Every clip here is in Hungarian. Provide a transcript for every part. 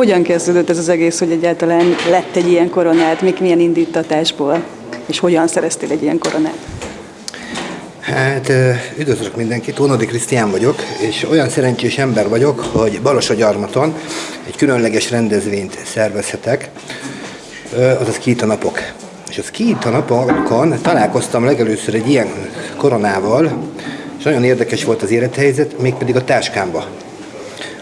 Hogyan kezdődött ez az egész, hogy egyáltalán lett egy ilyen koronát, mik milyen indítatásból, és hogyan szereztél egy ilyen koronát? Hát üdvözlök mindenkit, Ónodi Krisztián vagyok, és olyan szerencsés ember vagyok, hogy Balasagyarmaton egy különleges rendezvényt szervezhetek, azaz Kíta napok. És az Kíta napokon találkoztam legelőször egy ilyen koronával, és nagyon érdekes volt az élethelyzet, mégpedig a táskámba.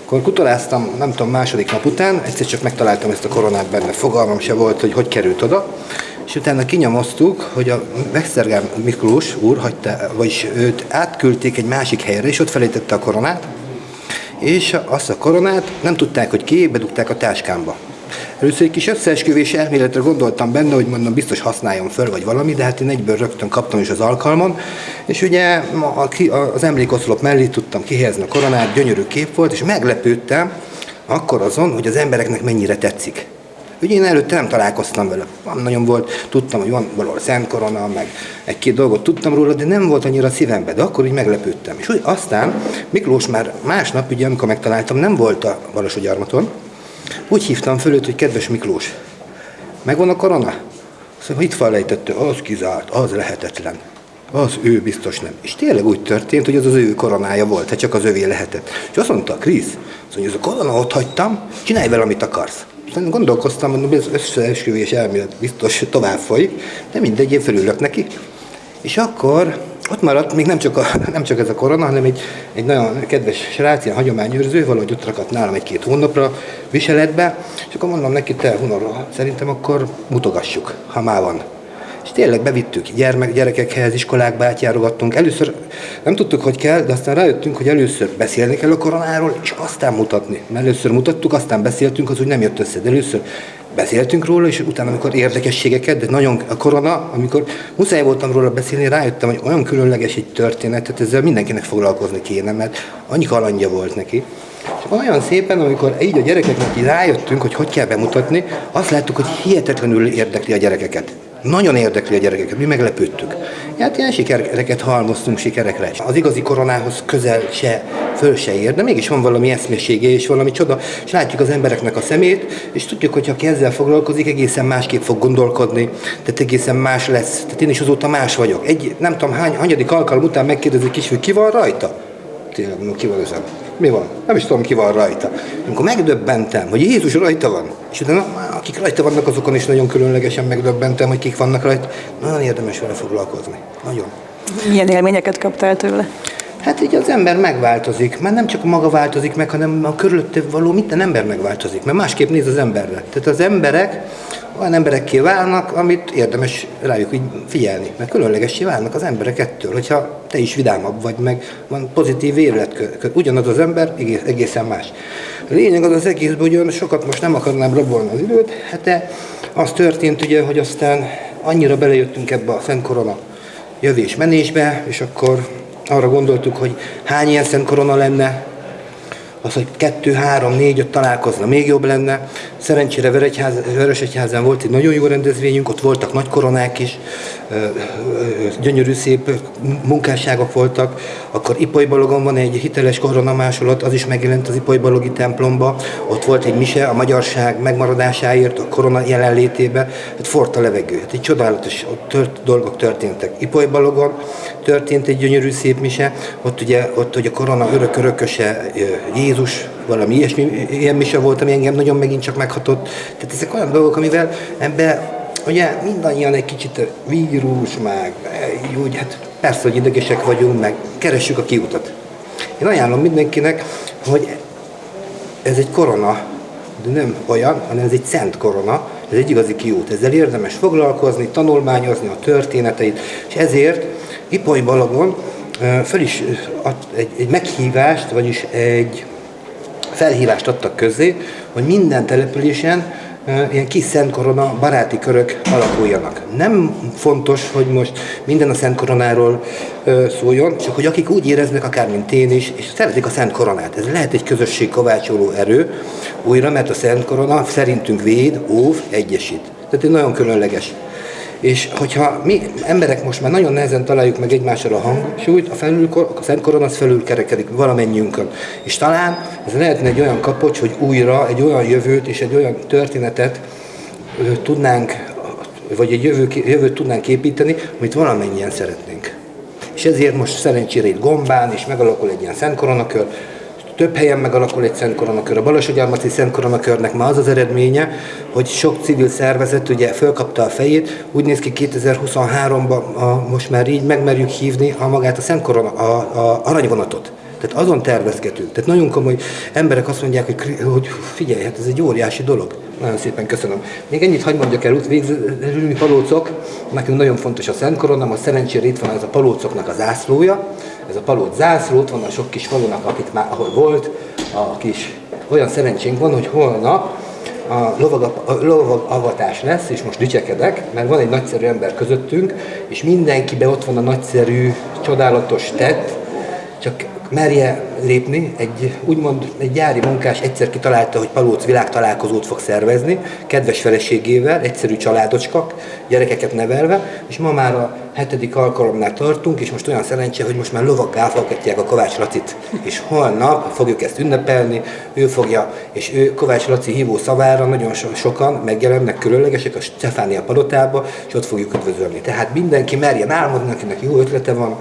Akkor kutaláztam, nem tudom, második nap után, egyszer csak megtaláltam ezt a koronát benne, fogalmam se volt, hogy hogy került oda, és utána kinyomoztuk, hogy a Vextergám Miklós úr hagyta, vagyis őt átküldték egy másik helyre, és ott felejtette a koronát, és azt a koronát nem tudták, hogy ki, bedugták a táskámba. Először egy kis összeesküvés elméletre gondoltam benne, hogy mondom, biztos használjam föl, vagy valami, de hát én egyből rögtön kaptam is az alkalmon, és ugye az emlékoszlop mellé tudtam kihelyezni a koronát, gyönyörű kép volt, és meglepődtem akkor azon, hogy az embereknek mennyire tetszik. Ugye én előtte nem találkoztam vele. Van nagyon volt, tudtam, hogy van valahol Szent Korona, meg egy-két dolgot tudtam róla, de nem volt annyira szívembe, de akkor így meglepődtem. És úgy aztán Miklós már másnap, ugye amikor megtaláltam, nem volt a Balassagyarmaton, úgy hívtam föl őt, hogy kedves Miklós, megvan a korona? Szóval itt felejtette, az kizárt, az lehetetlen. Az ő biztos nem. És tényleg úgy történt, hogy az az ő koronája volt, hát csak az övé lehetett. És azt mondta, Krisz, mondja, ez a korona ott hagytam, csinálj vele, amit akarsz. Aztán gondolkoztam, hogy az összeesküvés elmélet biztos tovább folyik, de mindegy, én felülök neki. És akkor ott maradt még nem csak, a, nem csak ez a korona, hanem egy, egy nagyon kedves srác, ilyen hagyományőrző, valahogy ott rakadt nálam egy-két hónapra viseletbe, és akkor mondom neki, te hunarra, szerintem akkor mutogassuk, ha már van. És tényleg bevittük gyermek, gyerekekhez, iskolákba átjárogattunk. Először nem tudtuk, hogy kell, de aztán rájöttünk, hogy először beszélni kell a koronáról, és aztán mutatni. Mert először mutattuk, aztán beszéltünk, az úgy nem jött össze. De először beszéltünk róla, és utána, amikor érdekességeket, de nagyon a korona, amikor muszáj voltam róla beszélni, rájöttem, hogy olyan különleges egy történet, tehát ezzel mindenkinek foglalkozni kéne, mert annyi kalandja volt neki. És olyan szépen, amikor így a gyerekeknek így rájöttünk, hogy hogy kell bemutatni, azt láttuk, hogy hihetetlenül érdekli a gyerekeket. Nagyon érdekli a gyerekeket, mi meglepődtük. Hát ilyen sikereket halmoztunk sikerekre. Az igazi koronához közel se, föl se ér, de mégis van valami eszmésége és valami csoda, és látjuk az embereknek a szemét, és tudjuk, hogy ha ezzel foglalkozik, egészen másképp fog gondolkodni, tehát egészen más lesz. Tehát én is azóta más vagyok. Egy, nem tudom hány, hanyadik alkalom után megkérdezik is, hogy ki van rajta? Tényleg, ki van ezen? Mi van? Nem is tudom, ki van rajta. Amikor megdöbbentem, hogy Jézus rajta van, és utána akik rajta vannak, azokon is nagyon különlegesen megdöbbentem, hogy kik vannak rajta. Nagyon érdemes vele foglalkozni. Nagyon. Milyen élményeket kaptál tőle? Hát így az ember megváltozik, mert nem csak maga változik meg, hanem a körülötte való minden ember megváltozik, mert másképp néz az emberre. Tehát az emberek olyan emberekké válnak, amit érdemes rájuk így figyelni, mert különlegessé válnak az emberek ettől, hogyha te is vidámabb vagy, meg van pozitív életkör, ugyanaz az ember egész, egészen más. A lényeg az az egészben, hogy sokat most nem akarnám rabolni az időt, hát de az történt ugye, hogy aztán annyira belejöttünk ebbe a Szent Korona jövés-menésbe, és akkor arra gondoltuk, hogy hány ilyen Szent Korona lenne, az, hogy kettő, három, négy, öt találkozna, még jobb lenne. Szerencsére Veresegyházán volt egy nagyon jó rendezvényünk, ott voltak nagy koronák is, gyönyörű szép munkásságok voltak. Akkor Ipoly Balogon van egy hiteles koronamásolat, az is megjelent az Ipoly Balogi templomba. Ott volt egy mise a magyarság megmaradásáért, a korona jelenlétébe. Hát forrt a levegő. Hát egy csodálatos tört, dolgok történtek. Ipoly Balogon történt egy gyönyörű szép mise, ott ugye, ott hogy a korona örök-örököse Jézus, valami ilyesmi, ilyen mise volt, ami engem nagyon megint csak meghatott. Tehát ezek olyan dolgok, amivel ebbe ugye mindannyian egy kicsit vírus, meg úgy, hát persze, hogy idegesek vagyunk, meg keressük a kiutat. Én ajánlom mindenkinek, hogy ez egy korona, de nem olyan, hanem ez egy szent korona, ez egy igazi kiút. Ezzel érdemes foglalkozni, tanulmányozni a történeteit, és ezért Ipoly Balagon föl is egy, egy meghívást, vagyis egy felhívást adtak közé, hogy minden településen ilyen kis Szent Korona baráti körök alakuljanak. Nem fontos, hogy most minden a Szent Koronáról szóljon, csak hogy akik úgy éreznek, akár mint én is, és szeretik a Szent Koronát. Ez lehet egy közösség kovácsoló erő újra, mert a Szent Korona szerintünk véd, óv, egyesít. Tehát egy nagyon különleges és hogyha mi emberek most már nagyon nehezen találjuk meg egymással a hangsúlyt, a, felül, a Szent Koron az felül kerekedik valamennyiünkön. És talán ez lehetne egy olyan kapocs, hogy újra egy olyan jövőt és egy olyan történetet tudnánk, vagy egy jövő, jövőt tudnánk építeni, amit valamennyien szeretnénk. És ezért most szerencsére itt Gombán is megalakul egy ilyen Szent Koronakör, több helyen megalakul egy Szent Koronakör. A Balassagyarmati Szent Koronakörnek ma az az eredménye, hogy sok civil szervezet ugye fölkapta a fejét. Úgy néz ki 2023-ban most már így megmerjük hívni a magát a Szent Korona, a, a aranyvonatot. Tehát azon tervezgetünk. Tehát nagyon komoly emberek azt mondják, hogy, hogy figyelj, hát ez egy óriási dolog. Nagyon szépen köszönöm. Még ennyit hagyd mondjak el, végzőül mi palócok, nekünk nagyon fontos a Szent Korona, most szerencsére itt ez a palócoknak az ászlója, ez a palóc zászló, ott van a sok kis falunak, akit már, ahol volt, a kis, olyan szerencsénk van, hogy holnap a lovag, a lovag avatás lesz, és most dicsekedek, mert van egy nagyszerű ember közöttünk, és mindenkibe ott van a nagyszerű, csodálatos tett, csak merje lépni, egy úgymond egy gyári munkás egyszer kitalálta, hogy Palóc világtalálkozót fog szervezni, kedves feleségével, egyszerű családocskak, gyerekeket nevelve, és ma már a hetedik alkalomnál tartunk, és most olyan szerencse, hogy most már lovak áfalkatják a Kovács Lacit, és holnap fogjuk ezt ünnepelni, ő fogja, és ő Kovács Laci hívó szavára nagyon so- sokan megjelennek különlegesek a Stefánia palotába, és ott fogjuk üdvözölni. Tehát mindenki merjen álmodni, akinek jó ötlete van,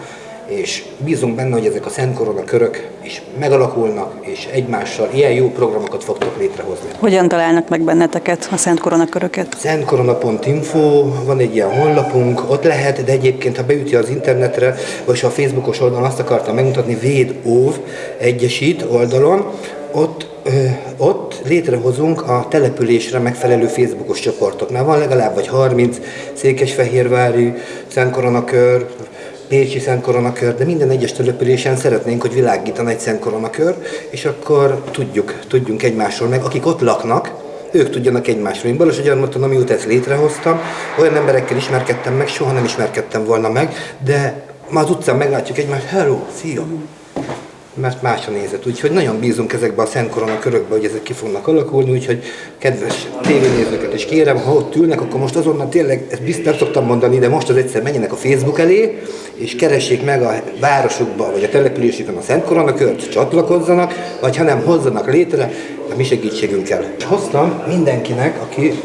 és bízunk benne, hogy ezek a Szent Korona körök is megalakulnak, és egymással ilyen jó programokat fogtok létrehozni. Hogyan találnak meg benneteket a Szent Korona köröket? Szentkorona.info, van egy ilyen honlapunk, ott lehet, de egyébként, ha beüti az internetre, vagy a Facebookos oldalon azt akartam megmutatni, Véd Óv Egyesít oldalon, ott, ö, ott létrehozunk a településre megfelelő Facebookos csoportoknál. Van legalább vagy 30 Székesfehérvári, Szentkoronakör, Pécsi Szent Koronakör, de minden egyes településen szeretnénk, hogy világítana egy Szent Koronakör, és akkor tudjuk, tudjunk egymásról meg, akik ott laknak, ők tudjanak egymásról. Én Balos Gyarmaton, amióta ezt létrehoztam, olyan emberekkel ismerkedtem meg, soha nem ismerkedtem volna meg, de ma az utcán meglátjuk egymást, hello, szia! Mert más a nézet. Úgyhogy nagyon bízunk ezekbe a Szent Korona körökbe, hogy ezek ki fognak alakulni, úgyhogy kedves tévénézőket is kérem, ha ott ülnek, akkor most azonnal tényleg, ezt biztos szoktam mondani, de most az egyszer menjenek a Facebook elé, és keressék meg a városukba, vagy a településükön a Szent Korona kört, csatlakozzanak, vagy ha nem hozzanak létre, a mi segítségünkkel. Hoztam mindenkinek, aki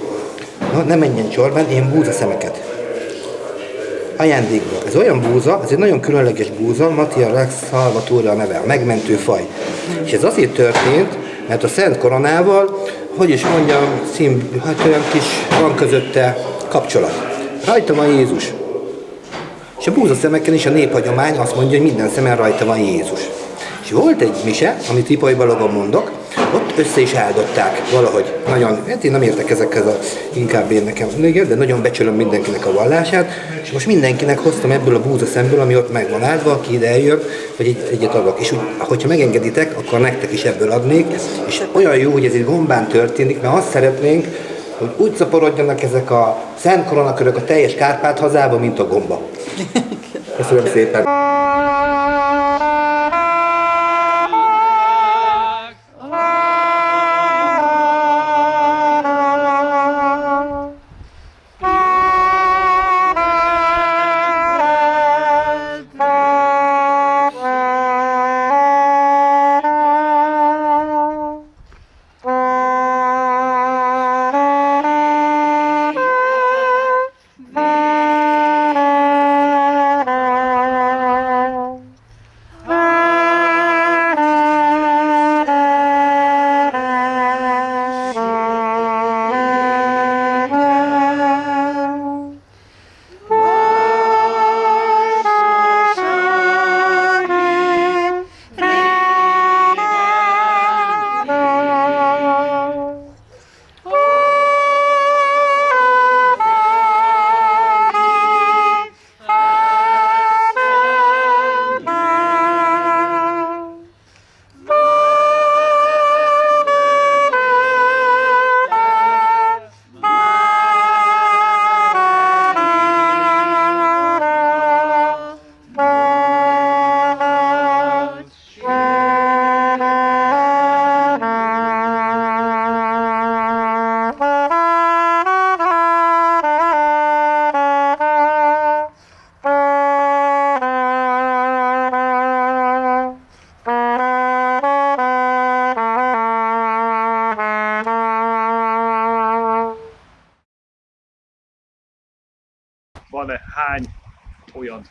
na, nem menjen csorban, ilyen búzaszemeket ajándékba. Ez olyan búza, ez egy nagyon különleges búza, Mattia Rex Salvatore a neve, a megmentő faj. És ez azért történt, mert a Szent Koronával, hogy is mondjam, szín, hát olyan kis van közötte kapcsolat. Rajta van Jézus. És a búza szemeken is a néphagyomány azt mondja, hogy minden szemen rajta van Jézus. És volt egy mise, amit Ipai Balagon mondok, ott össze is áldották valahogy. Nagyon, hát én nem értek ezekhez a, inkább én nekem, de nagyon becsülöm mindenkinek a vallását, és most mindenkinek hoztam ebből a búza szemből, ami ott meg van áldva, aki ide eljön, hogy egy, egyet adok. És úgy, hogyha megengeditek, akkor nektek is ebből adnék, és olyan jó, hogy ez egy gombán történik, mert azt szeretnénk, hogy úgy szaporodjanak ezek a szent koronakörök a teljes Kárpát hazába, mint a gomba. Köszönöm szépen!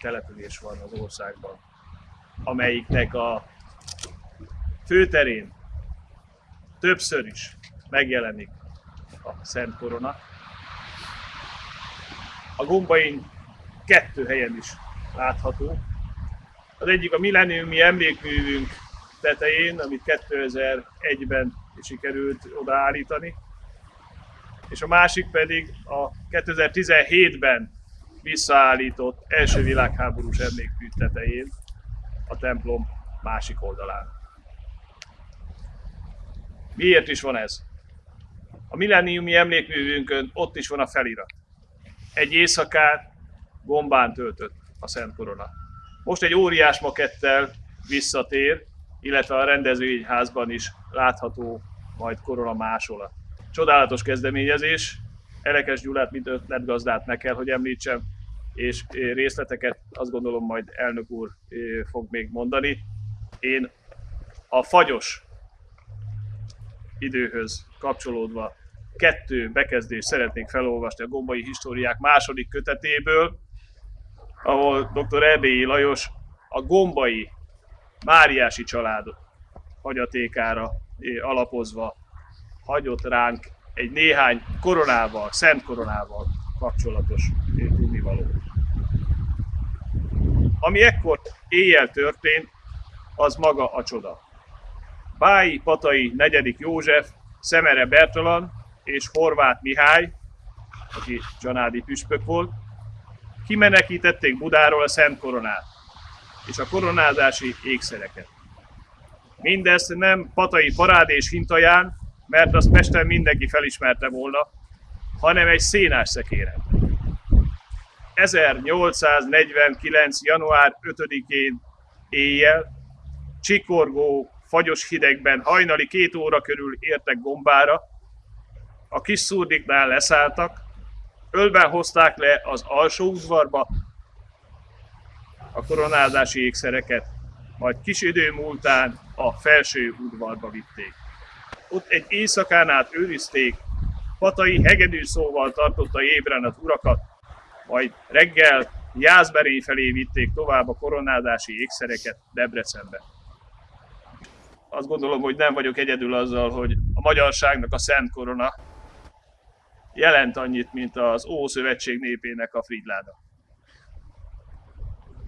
Település van az országban, amelyiknek a főterén többször is megjelenik a Szent Korona. A gombain kettő helyen is látható. Az egyik a milleniumi emlékművünk tetején, amit 2001-ben sikerült odaállítani, és a másik pedig a 2017-ben visszaállított első világháborús emlékmű tetején, a templom másik oldalán. Miért is van ez? A milleniumi emlékművünkön ott is van a felirat. Egy éjszakát gombán töltött a Szent Korona. Most egy óriás makettel visszatér, illetve a rendezvényházban is látható majd korona másolat. Csodálatos kezdeményezés, Elekes Gyulát, mint ötletgazdát meg kell, hogy említsem, és részleteket azt gondolom majd elnök úr fog még mondani. Én a fagyos időhöz kapcsolódva kettő bekezdést szeretnék felolvasni a Gombai Históriák második kötetéből, ahol dr. Erdélyi Lajos a Gombai Máriási család hagyatékára alapozva hagyott ránk egy néhány koronával, szent koronával kapcsolatos tudnivaló. Ami ekkor éjjel történt, az maga a csoda. Bái Patai negyedik József, Szemere Bertalan és Horváth Mihály, aki csanádi püspök volt, kimenekítették Budáról a Szent Koronát és a koronázási ékszereket. Mindezt nem patai parádés hintaján, mert azt Pesten mindenki felismerte volna, hanem egy szénás szekéren. 1849. január 5-én éjjel, csikorgó, fagyos hidegben hajnali két óra körül értek gombára, a kis szurdiknál leszálltak, ölben hozták le az alsó udvarba a koronázási ékszereket, majd kis idő múltán a felső udvarba vitték. Ott egy éjszakán át őrizték, patai hegedű szóval tartotta ébren az urakat, majd reggel Jászberény felé vitték tovább a koronázási ékszereket Debrecenbe. Azt gondolom, hogy nem vagyok egyedül azzal, hogy a magyarságnak a Szent Korona jelent annyit, mint az Ószövetség népének a Fridláda.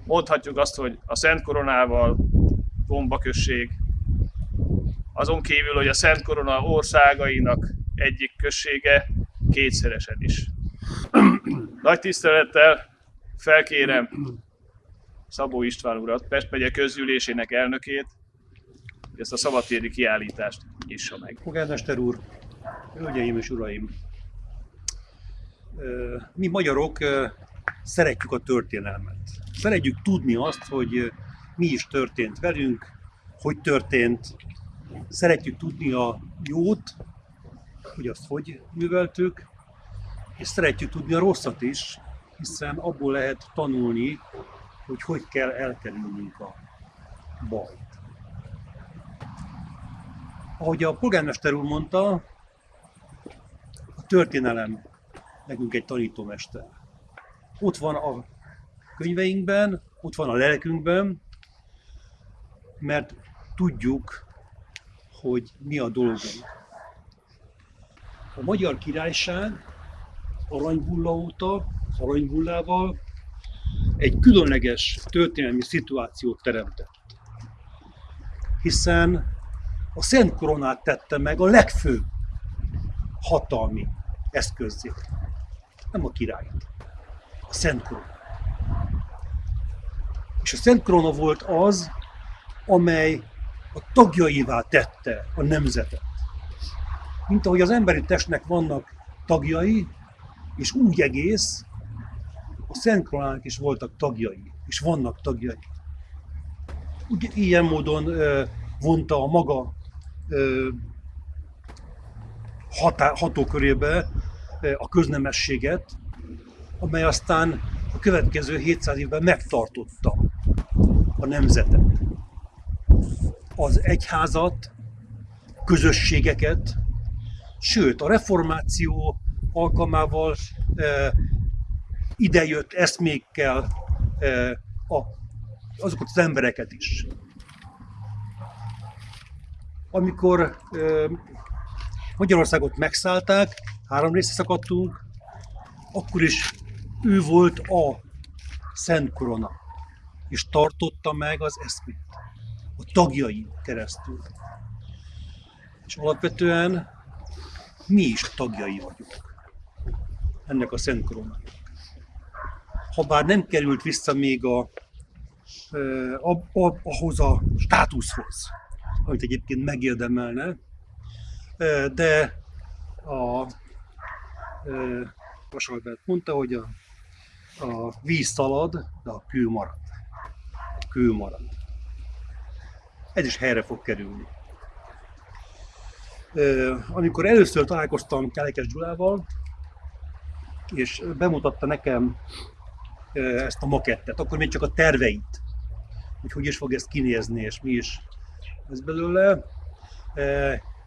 Mondhatjuk azt, hogy a Szent Koronával Gomba-község, azon kívül, hogy a Szent Korona országainak egyik községe kétszeresen is. Nagy tisztelettel felkérem Szabó István urat, Pest megye közgyűlésének elnökét, hogy ezt a szabadtéri kiállítást nyissa meg. Polgármester úr, hölgyeim és uraim! Mi magyarok szeretjük a történelmet. Szeretjük tudni azt, hogy mi is történt velünk, hogy történt. Szeretjük tudni a jót, hogy azt hogy műveltük, és szeretjük tudni a rosszat is, hiszen abból lehet tanulni, hogy hogy kell elkerülnünk a bajt. Ahogy a polgármester úr mondta, a történelem nekünk egy tanítómester. Ott van a könyveinkben, ott van a lelkünkben, mert tudjuk, hogy mi a dolgunk. A Magyar Királyság aranybulla óta, aranybullával egy különleges történelmi szituációt teremtett. Hiszen a Szent Koronát tette meg a legfőbb hatalmi eszközzé. Nem a királyt, a Szent Korona. És a Szent Korona volt az, amely a tagjaivá tette a nemzetet. Mint ahogy az emberi testnek vannak tagjai, és úgy egész, a Szent Koronának is voltak tagjai, és vannak tagjai. Úgy, ilyen módon ö, vonta a maga ö, hatá, hatókörébe ö, a köznemességet, amely aztán a következő 700 évben megtartotta a nemzetet. Az egyházat, közösségeket, sőt a reformáció alkalmával idejött eszmékkel e, a, azokat az embereket is. Amikor e, Magyarországot megszállták, három részre szakadtunk, akkor is ő volt a Szent Korona, és tartotta meg az eszmét tagjai keresztül. És alapvetően mi is tagjai vagyunk ennek a Szent Koronának. Habár nem került vissza még a, a, a, ahhoz a státuszhoz, amit egyébként megérdemelne, de a Vasalbert mondta, hogy a, a víz szalad, de a kő marad. A kő marad. Ez is helyre fog kerülni. Amikor először találkoztam Kelekes Gyulával, és bemutatta nekem ezt a makettet, akkor még csak a terveit, hogy hogy is fog ezt kinézni, és mi is ez belőle.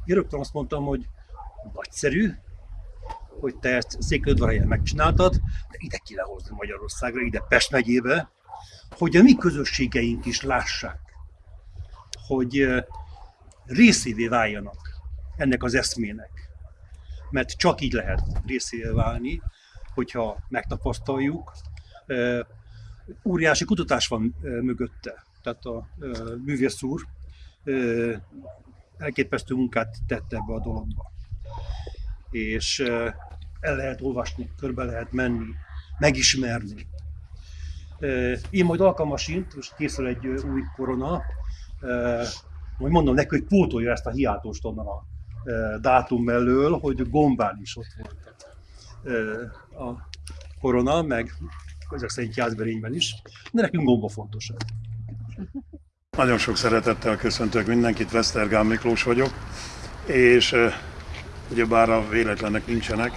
Én rögtön azt mondtam, hogy nagyszerű, hogy te ezt Székelyudvarhelyen megcsináltad, de ide ki lehozni Magyarországra, ide Pest megyébe, hogy a mi közösségeink is lássák, hogy részévé váljanak ennek az eszmének. Mert csak így lehet részévé válni, hogyha megtapasztaljuk. Óriási kutatás van mögötte. Tehát a művész úr elképesztő munkát tette ebbe a dologba. És el lehet olvasni, körbe lehet menni, megismerni. Én majd alkalmasint, most készül egy új korona, majd mondom neki, hogy pótolja ezt a hiátust onnan a dátum mellől, hogy gombán is ott volt a korona, meg ezek szerint Jászberényben is, de nekünk gomba fontosabb. Nagyon sok szeretettel köszöntök mindenkit, Vesztergán Miklós vagyok, és ugyebár a véletlenek nincsenek,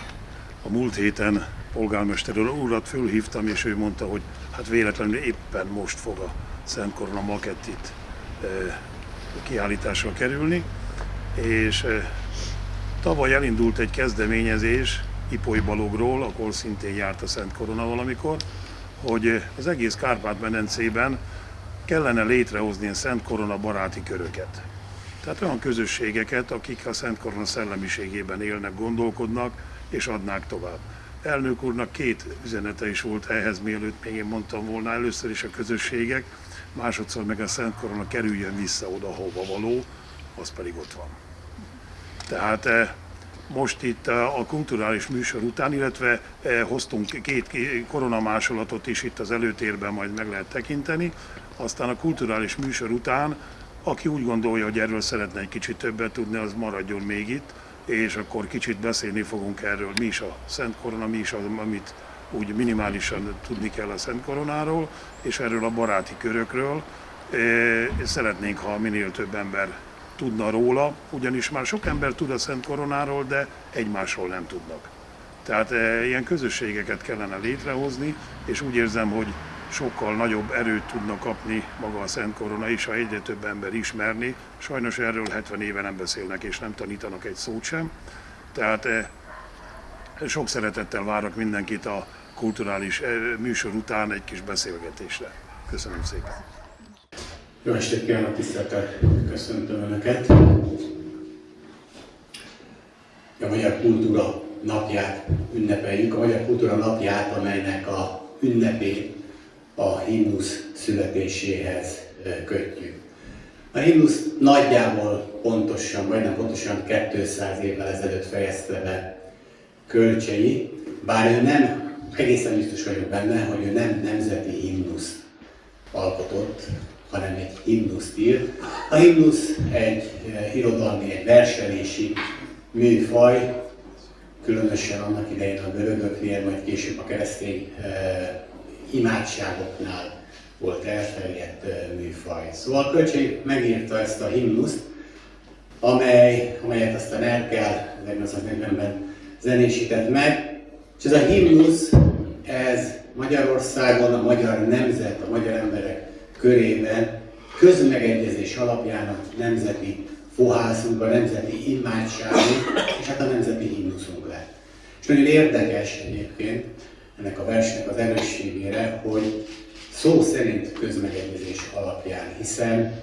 a múlt héten polgármester úrat fölhívtam, és ő mondta, hogy hát véletlenül éppen most fog a Szent Korona makett itt kiállításra kerülni, és tavaly elindult egy kezdeményezés Ipoly Balogról, akkor szintén járt a Szent Korona valamikor, hogy az egész Kárpát-medencében kellene létrehozni a Szent Korona baráti köröket. Tehát olyan közösségeket, akik a Szent Korona szellemiségében élnek, gondolkodnak és adnák tovább. Elnök úrnak két üzenete is volt ehhez, mielőtt még én mondtam volna, először is a közösségek, másodszor meg a Szent Korona kerüljön vissza oda, hova való, az pedig ott van. Tehát eh, most itt a kulturális műsor után, illetve eh, hoztunk két koronamásolatot is itt az előtérben, majd meg lehet tekinteni. Aztán a kulturális műsor után, aki úgy gondolja, hogy erről szeretne egy kicsit többet tudni, az maradjon még itt, és akkor kicsit beszélni fogunk erről, mi is a Szent Korona, mi is az, amit úgy minimálisan tudni kell a Szent Koronáról, és erről a baráti körökről. Szeretnénk, ha minél több ember tudna róla, ugyanis már sok ember tud a Szent Koronáról, de egymásról nem tudnak. Tehát ilyen közösségeket kellene létrehozni, és úgy érzem, hogy sokkal nagyobb erőt tudna kapni maga a Szent Korona is, ha egyre több ember ismerni. Sajnos erről 70 éve nem beszélnek és nem tanítanak egy szót sem. Tehát sok szeretettel várok mindenkit a kulturális műsor után egy kis beszélgetésre. Köszönöm szépen! Jó estét kívánok, tiszteltel köszöntöm Önöket! A Magyar Kultúra napját ünnepeljük, a Magyar Kultúra napját, amelynek a ünnepét a himnusz születéséhez kötjük. A himnusz nagyjából pontosan, majdnem pontosan 200 évvel ezelőtt fejezte be kölcsei, bár ő nem, egészen biztos vagyok benne, hogy ő nem nemzeti himnusz alkotott, hanem egy himnuszt írt. A himnusz egy irodalmi, egy verselési műfaj, különösen annak idején a görögöknél, majd később a keresztény imádságoknál volt elterjedt műfaj. Szóval Kölcsé megírta ezt a himnuszt, amely, amelyet aztán el kell 1940-ben zenésített meg, és ez a himnusz, ez Magyarországon a magyar nemzet, a magyar emberek körében közmegegyezés alapján a nemzeti fohászunk, a nemzeti imádságunk, és hát a nemzeti himnuszunk lett. És nagyon érdekes egyébként, ennek a versnek az erősségére, hogy szó szerint közmegegyezés alapján, hiszen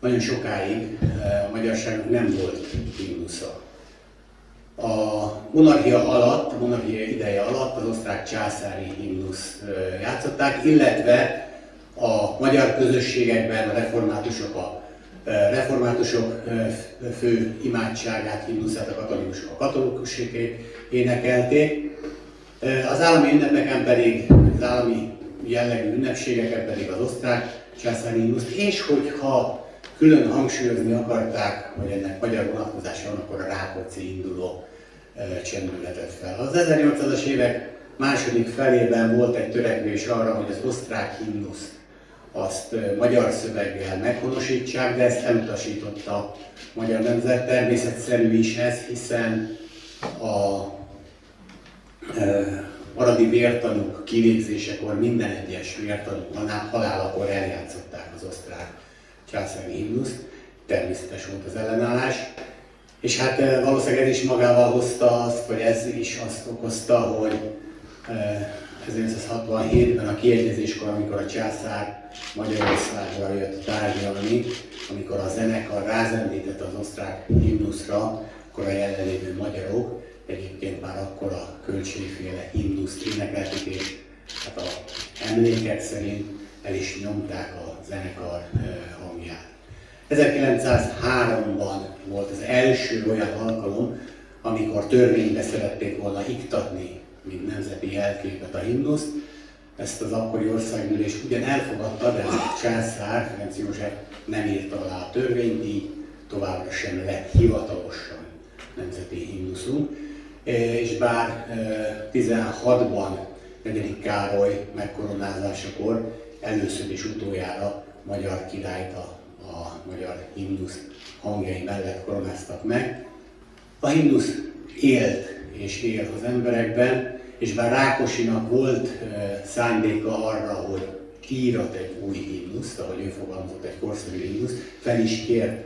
nagyon sokáig eh, a magyarságnak nem volt himnusza. A monarchia alatt, a monarchia ideje alatt az osztrák császári himnusz eh, játszották, illetve a magyar közösségekben a reformátusok a reformátusok fő imádságát, himnuszát a katolikusok a katolikusékét énekelték. Az állami ünnepeken pedig, az állami jellegű ünnepségeken pedig az osztrák császári himnuszt, és hogyha külön hangsúlyozni akarták, hogy ennek magyar vonatkozása van, akkor a Rákóczi induló csendületett fel. Az 1800-as évek második felében volt egy törekvés arra, hogy az osztrák himnuszt azt magyar szöveggel meghonosítsák, de ezt elutasította a magyar nemzet. Természetszerű is ez, hiszen a maradi vértanúk kivégzésekor minden egyes vértanú halálakor eljátszották az osztrák császári himnuszt, természetes volt az ellenállás. És hát eh, valószínűleg ez is magával hozta azt, vagy ez is azt okozta, hogy 1967-ben eh, a kiegyezéskor, amikor a császár Magyarországra jött tárgyalni, amikor a zenekar rázendített az osztrák himnuszra, akkor a jelenlévő magyarok egyébként már akkor a költségféle himnuszt énekelték, és hát a emlékek szerint el is nyomták a zenekar eh, 1903-ban volt az első olyan alkalom, amikor törvénybe szerették volna iktatni, mint nemzeti jelképet a himnuszt. Ezt az akkori országgyűlés ugyan elfogadta, de a császár, Ferenc József nem írta alá a törvényt, így továbbra sem lett hivatalosan nemzeti himnuszunk. És bár 16-ban e, negyedik Károly megkoronázásakor először és utoljára magyar királyt a a magyar himnusz hangjai mellett koronáztak meg. A himnusz élt és él az emberekben, és bár Rákosinak volt szándéka arra, hogy írat egy új himnuszt, ahogy ő fogalmazott egy korszerű himnuszt, fel is kért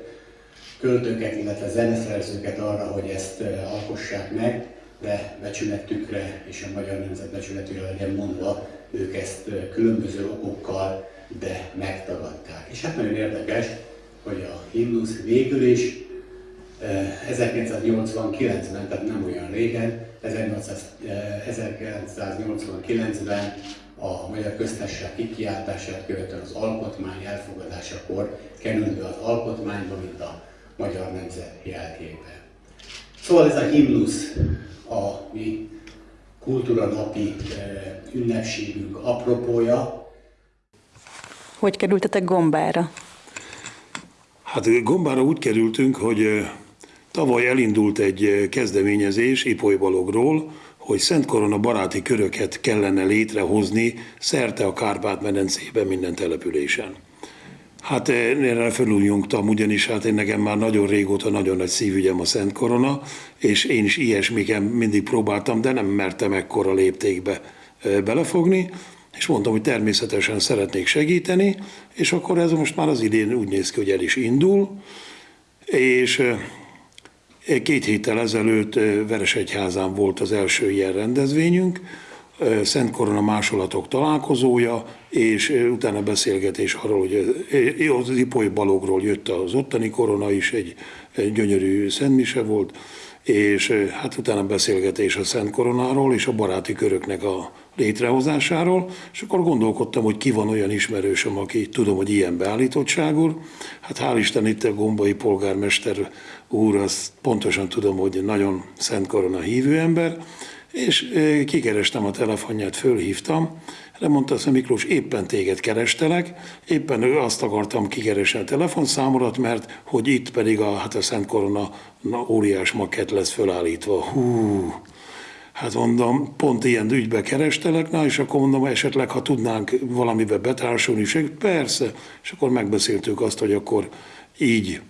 költőket, illetve zeneszerzőket arra, hogy ezt alkossák meg, de becsületükre és a magyar nemzet becsületére legyen mondva, ők ezt különböző okokkal de megtagadták. És hát nagyon érdekes, hogy a himnusz végül is 1989-ben, eh, tehát nem olyan régen, 1989-ben eh, a Magyar Köztársaság kikiáltását követően az alkotmány elfogadásakor került be az alkotmányba, mint a magyar nemzet jelképe. Szóval ez a himnusz a mi kultúra napi eh, ünnepségünk apropója, hogy kerültetek Gombára? Hát Gombára úgy kerültünk, hogy tavaly elindult egy kezdeményezés Ipoly Balogról, hogy Szent Korona baráti köröket kellene létrehozni szerte a Kárpát-medencében minden településen. Hát erre felújjongtam, ugyanis hát én nekem már nagyon régóta nagyon nagy szívügyem a Szent Korona, és én is ilyesmiken mindig próbáltam, de nem mertem ekkora léptékbe belefogni és mondtam, hogy természetesen szeretnék segíteni, és akkor ez most már az idén úgy néz ki, hogy el is indul, és két héttel ezelőtt Veresegyházán volt az első ilyen rendezvényünk, Szent Korona másolatok találkozója, és utána beszélgetés arról, hogy az Ipoly Balogról jött az ottani korona is, egy gyönyörű szentmise volt, és hát utána beszélgetés a Szent Koronáról és a baráti köröknek a létrehozásáról, és akkor gondolkodtam, hogy ki van olyan ismerősöm, aki tudom, hogy ilyen beállítottságú. Hát hál' Isten itt a gombai polgármester úr, azt pontosan tudom, hogy nagyon Szent Korona hívő ember, és kikerestem a telefonját, fölhívtam, de mondta azt, Miklós, éppen téged kerestelek, éppen azt akartam kikeresni a telefonszámodat, mert hogy itt pedig a, hát a Szent Korona na, óriás makett lesz fölállítva. Hú, Hát mondom, pont ilyen ügybe kerestelek, na és akkor mondom, esetleg ha tudnánk valamibe betársulni, és persze, és akkor megbeszéltük azt, hogy akkor így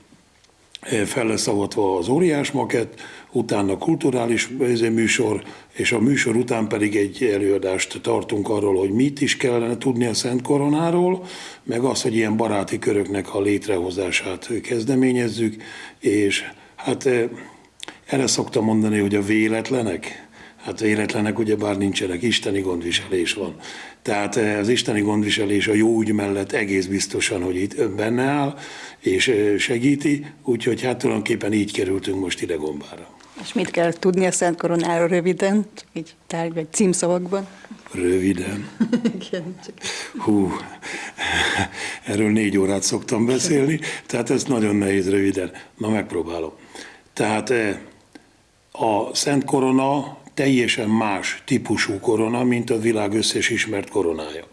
eh, fel lesz az óriás makett, utána kulturális eh, műsor, és a műsor után pedig egy előadást tartunk arról, hogy mit is kellene tudni a Szent Koronáról, meg az, hogy ilyen baráti köröknek a létrehozását kezdeményezzük, és hát eh, erre szoktam mondani, hogy a véletlenek, Hát véletlenek ugyebár nincsenek, isteni gondviselés van. Tehát az isteni gondviselés a jó ügy mellett egész biztosan, hogy itt benne áll, és segíti, úgyhogy hát tulajdonképpen így kerültünk most ide gombára. És mit kell tudni a Szent Koronáról röviden, csak így tárgy vagy címszavakban? Röviden. Igen, csak... Hú, erről négy órát szoktam beszélni, tehát ez nagyon nehéz röviden. Na, megpróbálom. Tehát a Szent Korona teljesen más típusú korona, mint a világ összes ismert koronája.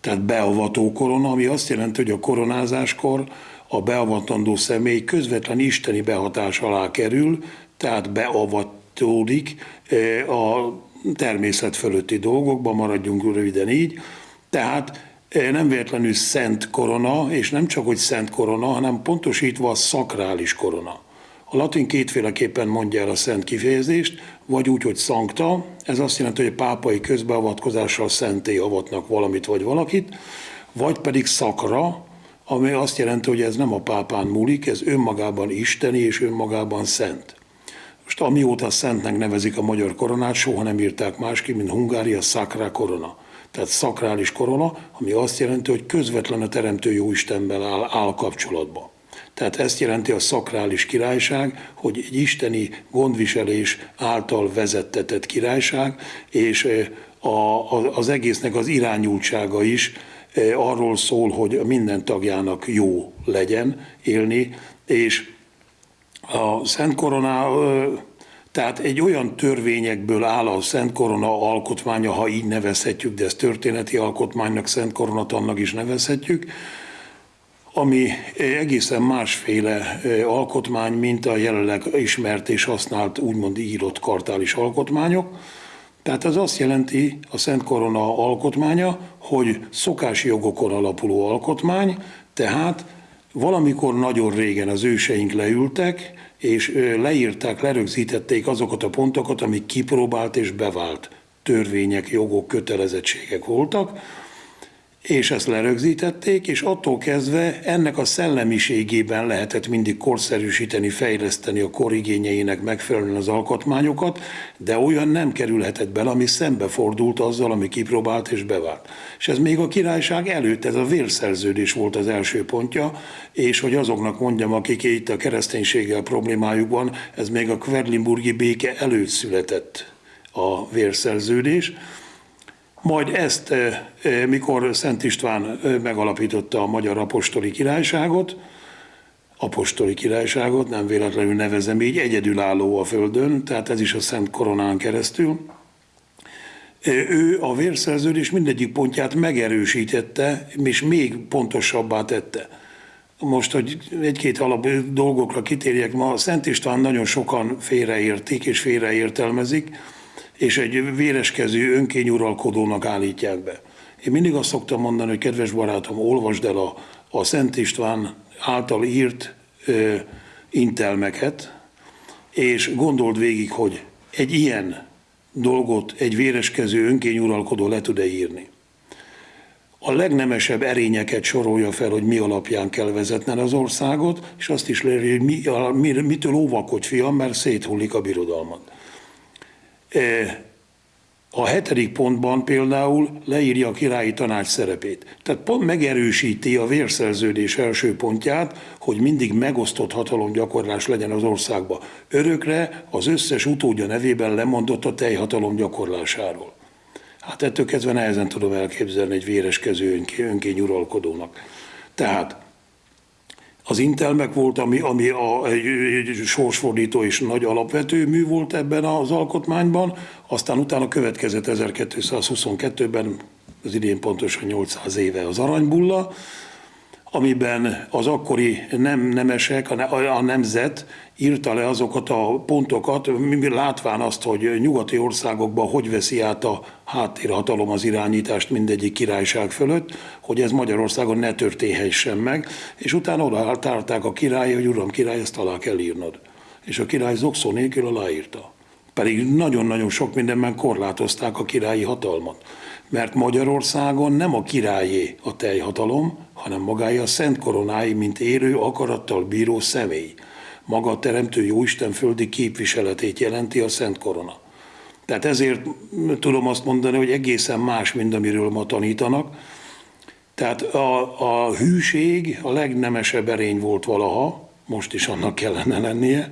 Tehát beavató korona, ami azt jelenti, hogy a koronázáskor a beavatandó személy közvetlen isteni behatás alá kerül, tehát beavatódik eh, a természet fölötti dolgokba, maradjunk röviden így. Tehát eh, nem véletlenül szent korona, és nem csak, hogy szent korona, hanem pontosítva a szakrális korona. A latin kétféleképpen mondja el a szent kifejezést, vagy úgy, hogy szankta, ez azt jelenti, hogy a pápai közbeavatkozással szenté avatnak valamit vagy valakit, vagy pedig szakra, ami azt jelenti, hogy ez nem a pápán múlik, ez önmagában isteni és önmagában szent. Most amióta szentnek nevezik a magyar koronát, soha nem írták másképp, mint Hungária szakra korona. Tehát szakrális korona, ami azt jelenti, hogy közvetlen a Teremtő Jóistenben áll, áll kapcsolatban. Tehát ezt jelenti a szakrális királyság, hogy egy isteni gondviselés által vezettetett királyság, és a, a, az egésznek az irányultsága is arról szól, hogy minden tagjának jó legyen élni, és a Szent Korona, tehát egy olyan törvényekből áll a Szent Korona alkotmánya, ha így nevezhetjük, de ezt történeti alkotmánynak, Szent Koronatannak is nevezhetjük, ami egészen másféle alkotmány, mint a jelenleg ismert és használt úgymond írott kartális alkotmányok. Tehát ez azt jelenti a Szent Korona alkotmánya, hogy szokási jogokon alapuló alkotmány, tehát valamikor nagyon régen az őseink leültek, és leírták, lerögzítették azokat a pontokat, amik kipróbált és bevált törvények, jogok, kötelezettségek voltak, és ezt lerögzítették, és attól kezdve ennek a szellemiségében lehetett mindig korszerűsíteni, fejleszteni a korigényeinek megfelelően az alkotmányokat, de olyan nem kerülhetett bele, ami szembefordult azzal, ami kipróbált és bevált. És ez még a királyság előtt, ez a vérszerződés volt az első pontja, és hogy azoknak mondjam, akik itt a kereszténységgel problémájuk van, ez még a Kverlimburgi béke előtt született a vérszerződés, majd ezt, mikor Szent István megalapította a Magyar Apostoli Királyságot, apostoli királyságot, nem véletlenül nevezem így, egyedülálló a Földön, tehát ez is a Szent Koronán keresztül. Ő a vérszerződés mindegyik pontját megerősítette, és még pontosabbá tette. Most, hogy egy-két alap dolgokra kitérjek, ma a Szent István nagyon sokan félreértik és félreértelmezik, és egy véreskező önkényuralkodónak állítják be. Én mindig azt szoktam mondani, hogy kedves barátom, olvasd el a, a Szent István által írt ö, intelmeket, és gondold végig, hogy egy ilyen dolgot egy véreskező önkényuralkodó le tud-e írni. A legnemesebb erényeket sorolja fel, hogy mi alapján kell vezetned az országot, és azt is leírja, hogy mi, a, mi, mitől óvakodj, fiam, mert széthullik a birodalmat. A hetedik pontban például leírja a királyi tanács szerepét. Tehát pont megerősíti a vérszerződés első pontját, hogy mindig megosztott hatalomgyakorlás legyen az országba. Örökre az összes utódja nevében lemondott a teljhatalom gyakorlásáról. Hát ettől kezdve nehezen tudom elképzelni egy véreskező önkény uralkodónak. Tehát az Intelmek volt, ami, ami a, egy, egy sorsfordító és nagy alapvető mű volt ebben az alkotmányban, aztán utána következett 1222-ben, az idén pontosan 800 éve az aranybulla, amiben az akkori nem nemesek, a nemzet írta le azokat a pontokat, látván azt, hogy nyugati országokban hogy veszi át a háttérhatalom az irányítást mindegyik királyság fölött, hogy ez Magyarországon ne történhessen meg, és utána oda a király, hogy uram király, ezt alá kell írnod. És a király zokszó nélkül aláírta. Pedig nagyon-nagyon sok mindenben korlátozták a királyi hatalmat. Mert Magyarországon nem a királyé a teljhatalom, hanem magája a Szent Koronái, mint élő akarattal bíró személy. Maga a Teremtő Jóisten földi képviseletét jelenti a Szent Korona. Tehát ezért tudom azt mondani, hogy egészen más, mint amiről ma tanítanak. Tehát a, a hűség a legnemesebb erény volt valaha, most is annak kellene lennie.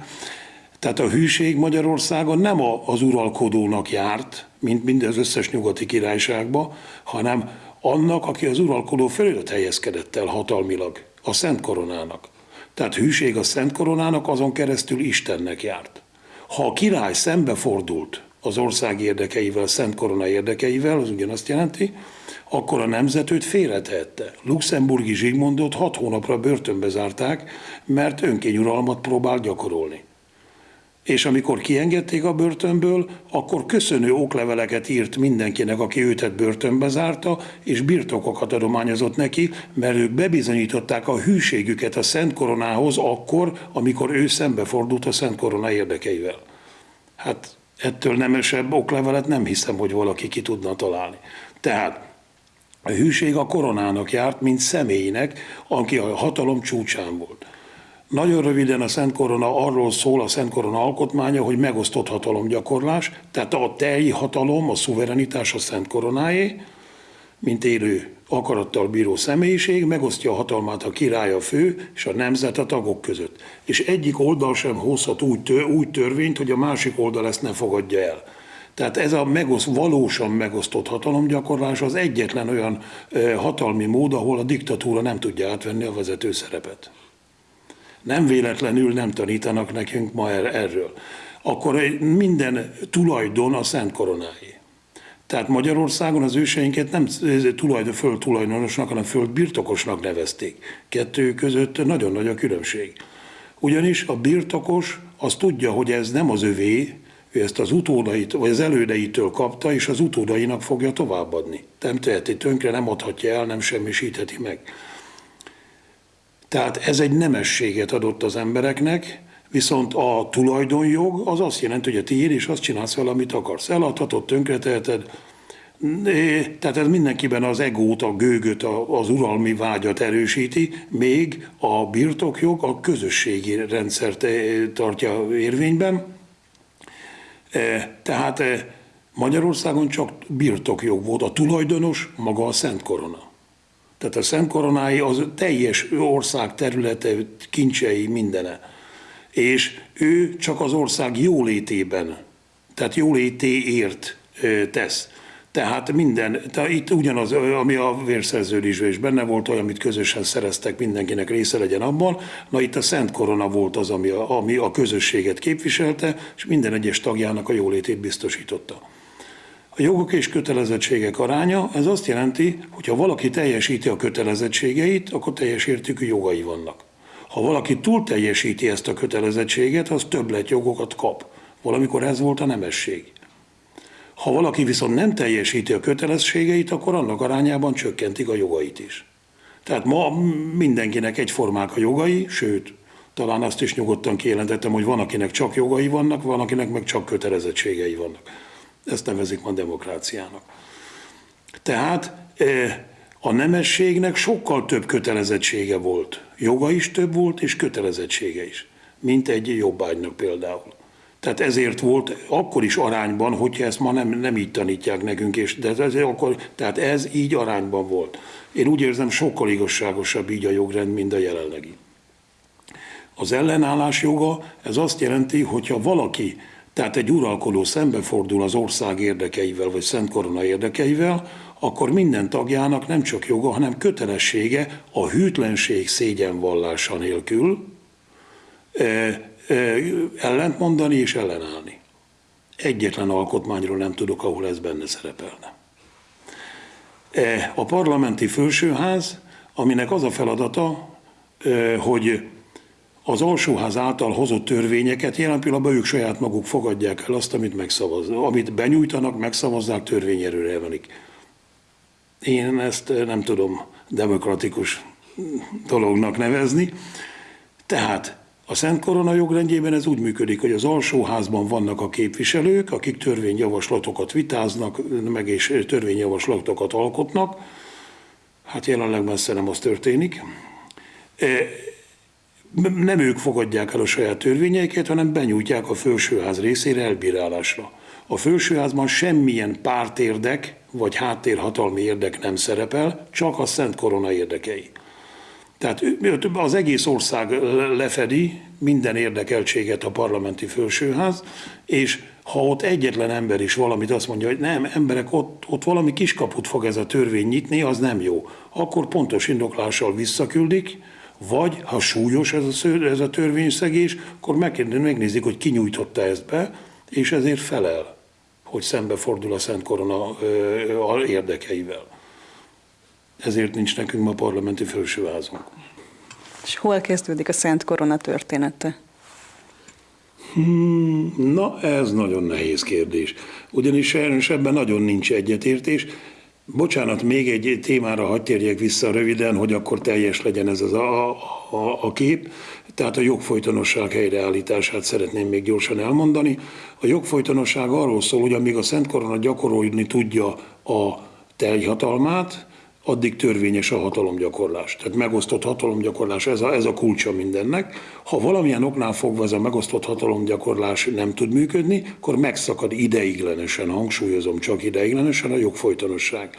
Tehát a hűség Magyarországon nem az uralkodónak járt, mint minden az összes nyugati királyságban, hanem annak, aki az uralkodó fölött helyezkedett el hatalmilag, a Szent Koronának. Tehát hűség a Szent Koronának azon keresztül Istennek járt. Ha a király szembefordult az ország érdekeivel, a Szent Korona érdekeivel, az ugyanazt jelenti, akkor a nemzet őt félretehette. Luxemburgi Zsigmondot hat hónapra börtönbe zárták, mert önkényuralmat próbál gyakorolni és amikor kiengedték a börtönből, akkor köszönő okleveleket írt mindenkinek, aki őtet börtönbe zárta, és birtokokat adományozott neki, mert ők bebizonyították a hűségüket a Szent Koronához akkor, amikor ő szembefordult a Szent Korona érdekeivel. Hát ettől nemesebb oklevelet nem hiszem, hogy valaki ki tudna találni. Tehát a hűség a koronának járt, mint személynek, aki a hatalom csúcsán volt. Nagyon röviden a Szent Korona arról szól, a Szent Korona alkotmánya, hogy megosztott hatalomgyakorlás, tehát a telji hatalom, a szuverenitás a Szent Koronáé, mint élő akarattal bíró személyiség, megosztja a hatalmát a király a fő és a nemzet a tagok között. És egyik oldal sem hozhat úgy, tör, úgy törvényt, hogy a másik oldal ezt ne fogadja el. Tehát ez a megoszt, valósan megosztott hatalomgyakorlás az egyetlen olyan hatalmi mód, ahol a diktatúra nem tudja átvenni a vezető szerepet nem véletlenül nem tanítanak nekünk ma er-, erről. Akkor minden tulajdon a Szent Koronáé. Tehát Magyarországon az őseinket nem tulajdon, föld tulajdonosnak, hanem föld birtokosnak nevezték. Kettő között nagyon nagy a különbség. Ugyanis a birtokos az tudja, hogy ez nem az övé, ő ezt az utódait, vagy az elődeitől kapta, és az utódainak fogja továbbadni. Nem teheti tönkre, nem adhatja el, nem semmisítheti meg. Tehát ez egy nemességet adott az embereknek, viszont a tulajdonjog az azt jelenti, hogy a tiéd, és azt csinálsz vele, amit akarsz. Eladhatod, tönkreteheted, tehát ez mindenkiben az egót, a gőgöt, az uralmi vágyat erősíti, még a birtokjog a közösségi rendszert tartja érvényben. Tehát Magyarországon csak birtokjog volt, a tulajdonos maga a Szent Korona. Tehát a Szent Koronái az teljes ország területe, kincsei, mindene. És ő csak az ország jólétében, tehát jólétéért tesz. Tehát minden, tehát itt ugyanaz, ami a vérszerződésben is benne volt, olyan, amit közösen szereztek, mindenkinek része legyen abban. Na itt a Szent Korona volt az, ami a, ami a közösséget képviselte, és minden egyes tagjának a jólétét biztosította. A jogok és kötelezettségek aránya, ez azt jelenti, hogy ha valaki teljesíti a kötelezettségeit, akkor teljes értékű jogai vannak. Ha valaki túl teljesíti ezt a kötelezettséget, az többlet jogokat kap. Valamikor ez volt a nemesség. Ha valaki viszont nem teljesíti a kötelességeit, akkor annak arányában csökkentik a jogait is. Tehát ma mindenkinek egyformák a jogai, sőt, talán azt is nyugodtan kijelentettem, hogy van, akinek csak jogai vannak, van, akinek meg csak kötelezettségei vannak. Ezt nevezik ma demokráciának. Tehát e, a nemességnek sokkal több kötelezettsége volt. Joga is több volt, és kötelezettsége is, mint egy jobbágynak például. Tehát ezért volt akkor is arányban, hogyha ezt ma nem, nem így tanítják nekünk, és, de ez, akkor, tehát ez így arányban volt. Én úgy érzem, sokkal igazságosabb így a jogrend, mint a jelenlegi. Az ellenállás joga, ez azt jelenti, hogyha valaki tehát egy uralkodó szembefordul az ország érdekeivel, vagy Szent Korona érdekeivel, akkor minden tagjának nem csak joga, hanem kötelessége a hűtlenség szégyenvallása nélkül e, e, ellentmondani és ellenállni. Egyetlen alkotmányról nem tudok, ahol ez benne szerepelne. E, a parlamenti felsőház, aminek az a feladata, e, hogy az alsóház által hozott törvényeket jelen pillanatban ők saját maguk fogadják el azt, amit megszavaz, amit benyújtanak, megszavazzák, törvényerőre emelik. Én ezt nem tudom demokratikus dolognak nevezni. Tehát a Szent Korona jogrendjében ez úgy működik, hogy az alsóházban vannak a képviselők, akik törvényjavaslatokat vitáznak, meg és törvényjavaslatokat alkotnak. Hát jelenleg messze nem az történik nem ők fogadják el a saját törvényeiket, hanem benyújtják a felsőház részére elbírálásra. A felsőházban semmilyen pártérdek vagy háttérhatalmi érdek nem szerepel, csak a Szent Korona érdekei. Tehát az egész ország lefedi minden érdekeltséget a parlamenti felsőház, és ha ott egyetlen ember is valamit azt mondja, hogy nem, emberek, ott, ott valami kiskaput fog ez a törvény nyitni, az nem jó. Akkor pontos indoklással visszaküldik, vagy ha súlyos ez a, sző, ez a törvényszegés, akkor megnézik, hogy ki nyújtotta ezt be, és ezért felel, hogy szembefordul a Szent Korona érdekeivel. Ezért nincs nekünk ma parlamenti felsőházunk. És hol kezdődik a Szent Korona története? Hmm, na, ez nagyon nehéz kérdés. Ugyanis sajnos ebben nagyon nincs egyetértés. Bocsánat, még egy témára hagy térjek vissza röviden, hogy akkor teljes legyen ez az a, a, a kép. Tehát a jogfolytonosság helyreállítását szeretném még gyorsan elmondani. A jogfolytonosság arról szól, hogy amíg a Szent Korona gyakorolni tudja a teljhatalmát, addig törvényes a hatalomgyakorlás. Tehát megosztott hatalomgyakorlás, ez a, ez a kulcsa mindennek. Ha valamilyen oknál fogva ez a megosztott hatalomgyakorlás nem tud működni, akkor megszakad ideiglenesen, hangsúlyozom csak ideiglenesen a jogfolytonosság.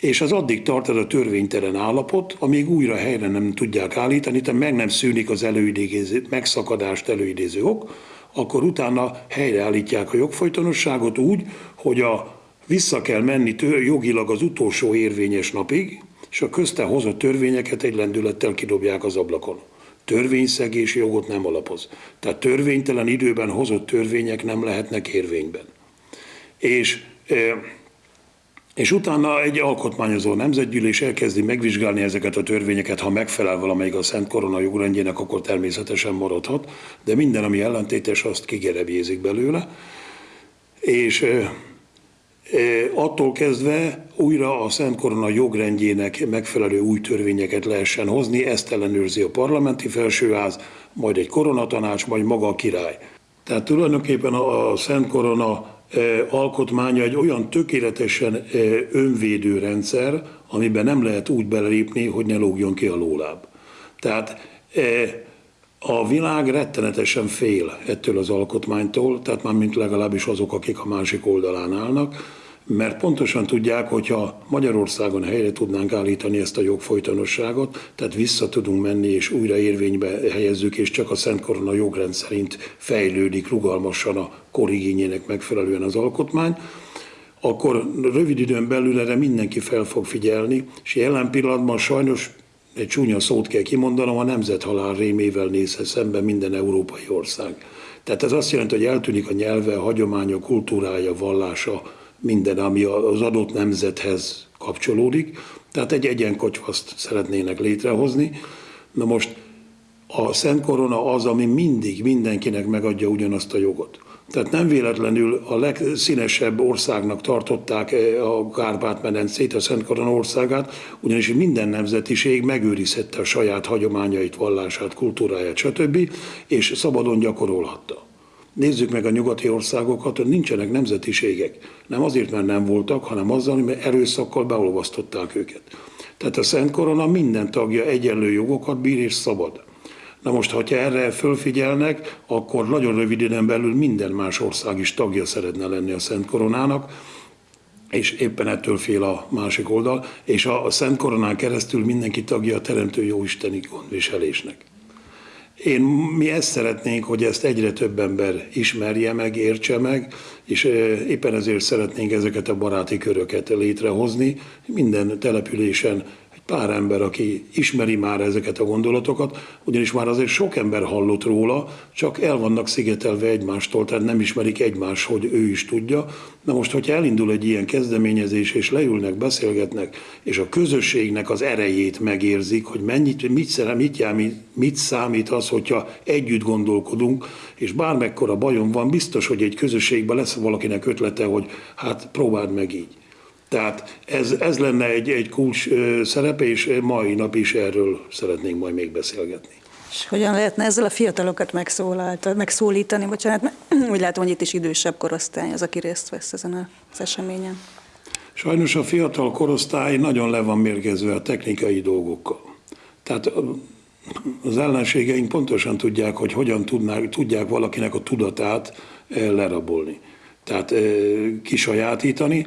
És az addig tart ez a törvénytelen állapot, amíg újra helyre nem tudják állítani, tehát meg nem szűnik az előidéző, megszakadást előidéző ok, akkor utána helyreállítják a jogfolytonosságot úgy, hogy a vissza kell menni tő, jogilag az utolsó érvényes napig, és a közte hozott törvényeket egy lendülettel kidobják az ablakon. Törvényszegés jogot nem alapoz. Tehát törvénytelen időben hozott törvények nem lehetnek érvényben. És, és utána egy alkotmányozó nemzetgyűlés elkezdi megvizsgálni ezeket a törvényeket, ha megfelel valamelyik a Szent Korona jogrendjének, akkor természetesen maradhat, de minden, ami ellentétes, azt kigerebjézik belőle. És attól kezdve újra a Szent Korona jogrendjének megfelelő új törvényeket lehessen hozni, ezt ellenőrzi a parlamenti felsőház, majd egy koronatanács, majd maga a király. Tehát tulajdonképpen a Szent Korona alkotmánya egy olyan tökéletesen önvédő rendszer, amiben nem lehet úgy belépni, hogy ne lógjon ki a lóláb. Tehát a világ rettenetesen fél ettől az alkotmánytól, tehát már mint legalábbis azok, akik a másik oldalán állnak, mert pontosan tudják, hogyha Magyarországon helyre tudnánk állítani ezt a jogfolytonosságot, tehát vissza tudunk menni és újra érvénybe helyezzük, és csak a Szent Korona jogrend szerint fejlődik rugalmasan a korigényének megfelelően az alkotmány, akkor rövid időn belül erre mindenki fel fog figyelni, és jelen pillanatban sajnos egy csúnya szót kell kimondanom, a nemzethalál rémével nézhet szembe minden európai ország. Tehát ez azt jelenti, hogy eltűnik a nyelve, a hagyománya, kultúrája, vallása, minden, ami az adott nemzethez kapcsolódik. Tehát egy egyenkocsvaszt szeretnének létrehozni. Na most a Szent Korona az, ami mindig mindenkinek megadja ugyanazt a jogot. Tehát nem véletlenül a legszínesebb országnak tartották eh, a Kárpát-medencét, a Szent Korona országát, ugyanis minden nemzetiség megőrizhette a saját hagyományait, vallását, kultúráját, stb., és szabadon gyakorolhatta. Nézzük meg a nyugati országokat, hogy nincsenek nemzetiségek. Nem azért, mert nem voltak, hanem azzal, mert erőszakkal beolvasztották őket. Tehát a Szent Korona minden tagja egyenlő jogokat bír és szabad. Na most, ha erre fölfigyelnek, akkor nagyon rövid időn belül minden más ország is tagja szeretne lenni a Szent Koronának, és éppen ettől fél a másik oldal, és a Szent Koronán keresztül mindenki tagja a Teremtő Jóisteni gondviselésnek. Én, mi ezt szeretnénk, hogy ezt egyre több ember ismerje meg, értse meg, és éppen ezért szeretnénk ezeket a baráti köröket létrehozni. Minden településen pár ember, aki ismeri már ezeket a gondolatokat, ugyanis már azért sok ember hallott róla, csak el vannak szigetelve egymástól, tehát nem ismerik egymást, hogy ő is tudja. Na most, hogyha elindul egy ilyen kezdeményezés, és leülnek, beszélgetnek, és a közösségnek az erejét megérzik, hogy mennyit, mit, szere, mit, jár, mit számít az, hogyha együtt gondolkodunk, és bármekkora bajom van, biztos, hogy egy közösségben lesz valakinek ötlete, hogy hát próbáld meg így. Tehát ez, ez lenne egy, egy kulcs szerepe, és mai nap is erről szeretnénk majd még beszélgetni. És hogyan lehetne ezzel a fiatalokat megszólítani? Bocsánat, úgy látom, hogy itt is idősebb korosztály az, aki részt vesz ezen az eseményen. Sajnos a fiatal korosztály nagyon le van mérgezve a technikai dolgokkal. Tehát az ellenségeink pontosan tudják, hogy hogyan tudnák, tudják valakinek a tudatát lerabolni. tehát ö, kisajátítani.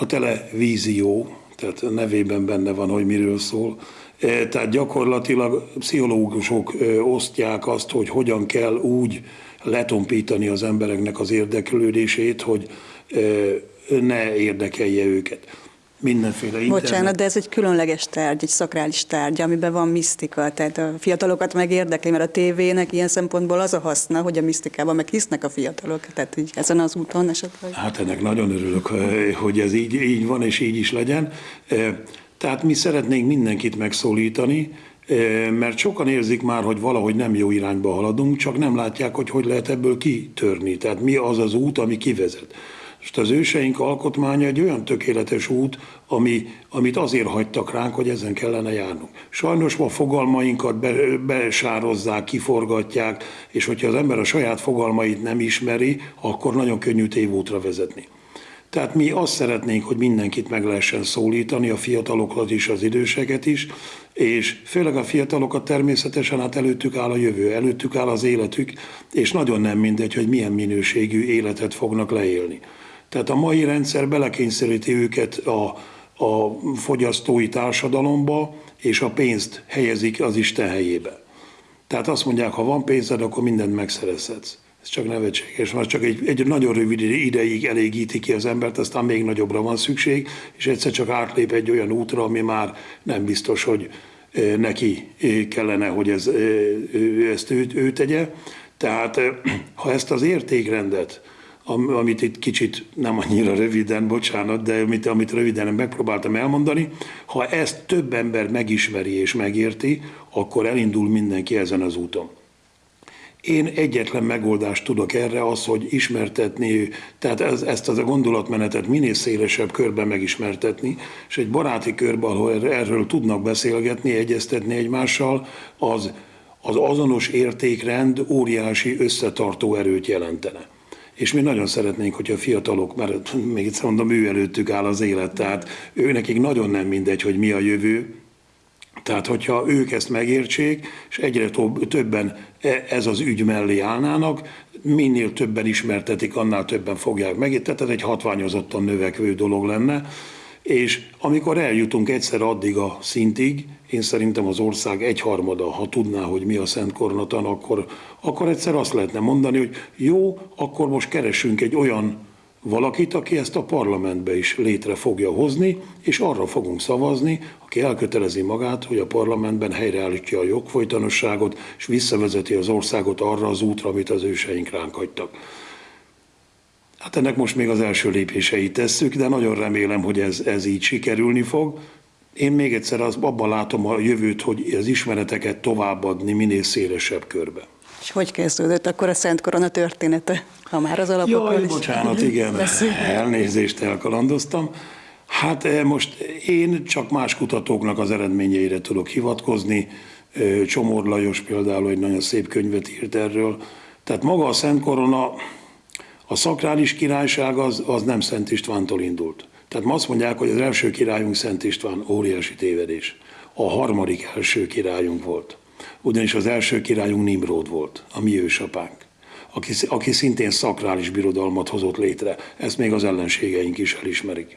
A televízió, tehát a nevében benne van, hogy miről szól. E, Tehát gyakorlatilag pszichológusok ö, osztják azt, hogy hogyan kell úgy letompítani az embereknek az érdeklődését, hogy ö, ne érdekelje őket. Mindenféle internet. Bocsánat, de ez egy különleges tárgy, egy szakrális tárgy, amiben van misztika. Tehát a fiatalokat megérdekli, mert a tévének ilyen szempontból az a haszna, hogy a misztikában meg hisznek a fiatalok. Tehát így ezen az úton esetleg. Hát ennek nagyon örülök, eh, hogy ez így, így van, és így is legyen. Eh, Tehát mi szeretnénk mindenkit megszólítani, eh, mert sokan érzik már, hogy valahogy nem jó irányba haladunk, csak nem látják, hogy hogy lehet ebből kitörni. Tehát mi az az út, ami kivezet. Most az őseink alkotmánya egy olyan tökéletes út, ami, amit azért hagytak ránk, hogy ezen kellene járnunk. Sajnos ma fogalmainkat be, besározzák, kiforgatják, és hogyha az ember a saját fogalmait nem ismeri, akkor nagyon könnyű tévútra vezetni. Tehát mi azt szeretnénk, hogy mindenkit meg lehessen szólítani, a fiatalokat is, az időseket is, és főleg a fiatalokat természetesen hát előttük áll a jövő, előttük áll az életük, és nagyon nem mindegy, hogy milyen minőségű életet fognak leélni. Tehát a mai rendszer belekényszeríti őket a, a fogyasztói társadalomba, és a pénzt helyezik az Isten helyébe. Tehát azt mondják, ha van pénzed, akkor mindent megszerezhetsz. Ez csak nevetséges, mert csak egy, egy nagyon rövid ideig elégíti ki az embert, aztán még nagyobbra van szükség, és egyszer csak átlép egy olyan útra, ami már nem biztos, hogy neki kellene, hogy ez, ezt ő, ő tegye. Tehát eh, ha ezt az értékrendet, amit itt kicsit nem annyira röviden, bocsánat, de amit, amit röviden megpróbáltam elmondani, ha ezt több ember megismeri és megérti, akkor elindul mindenki ezen az úton. Én egyetlen megoldást tudok erre, az, hogy ismertetni, tehát ez, ezt az a gondolatmenetet minél szélesebb körben megismertetni, és egy baráti körben, ahol erről, tudnak beszélgetni, egyeztetni egymással, az, az azonos értékrend óriási összetartó erőt jelentene. És mi nagyon szeretnénk, hogy a fiatalok, mert még egyszer mondom, ő előttük áll az élet, tehát ő nekik nagyon nem mindegy, hogy mi a jövő, tehát, hogyha ők ezt megértsék, és egyre több- többen e- ez az ügy mellé állnának, minél többen ismertetik, annál többen fogják meg. Tehát ez egy hatványozottan növekvő dolog lenne. És amikor eljutunk egyszer addig a szintig, én szerintem az ország egyharmada, ha tudná, hogy mi a Szent Kornatan, akkor, akkor egyszer azt lehetne mondani, hogy jó, akkor most keresünk egy olyan valakit, aki ezt a parlamentbe is létre fogja hozni, és arra fogunk szavazni, aki elkötelezi magát, hogy a parlamentben helyreállítja a jogfolytonosságot, és visszavezeti az országot arra az útra, amit az őseink ránk hagytak. Hát ennek most még az első lépéseit tesszük, de nagyon remélem, hogy ez, ez így sikerülni fog. Én még egyszer az, abban látom a jövőt, hogy az ismereteket továbbadni minél szélesebb körbe. És hogy kezdődött akkor a Szent Korona története, ha már az alapokról Jaj, is bocsánat, igen, beszélünk? elnézést elkalandoztam. Hát eh, most én csak más kutatóknak az eredményeire tudok hivatkozni. Eh, Csomor Lajos például egy nagyon szép könyvet írt erről. Tehát maga a Szent Korona, a szakrális királyság az, az nem Szent Istvántól indult. Tehát ma azt mondják, hogy az első királyunk Szent István, óriási tévedés. A harmadik első királyunk volt. Ugyanis az első királyunk Nimród volt, a mi ősapánk, aki, aki szintén szakrális birodalmat hozott létre. Ezt még az ellenségeink is elismerik.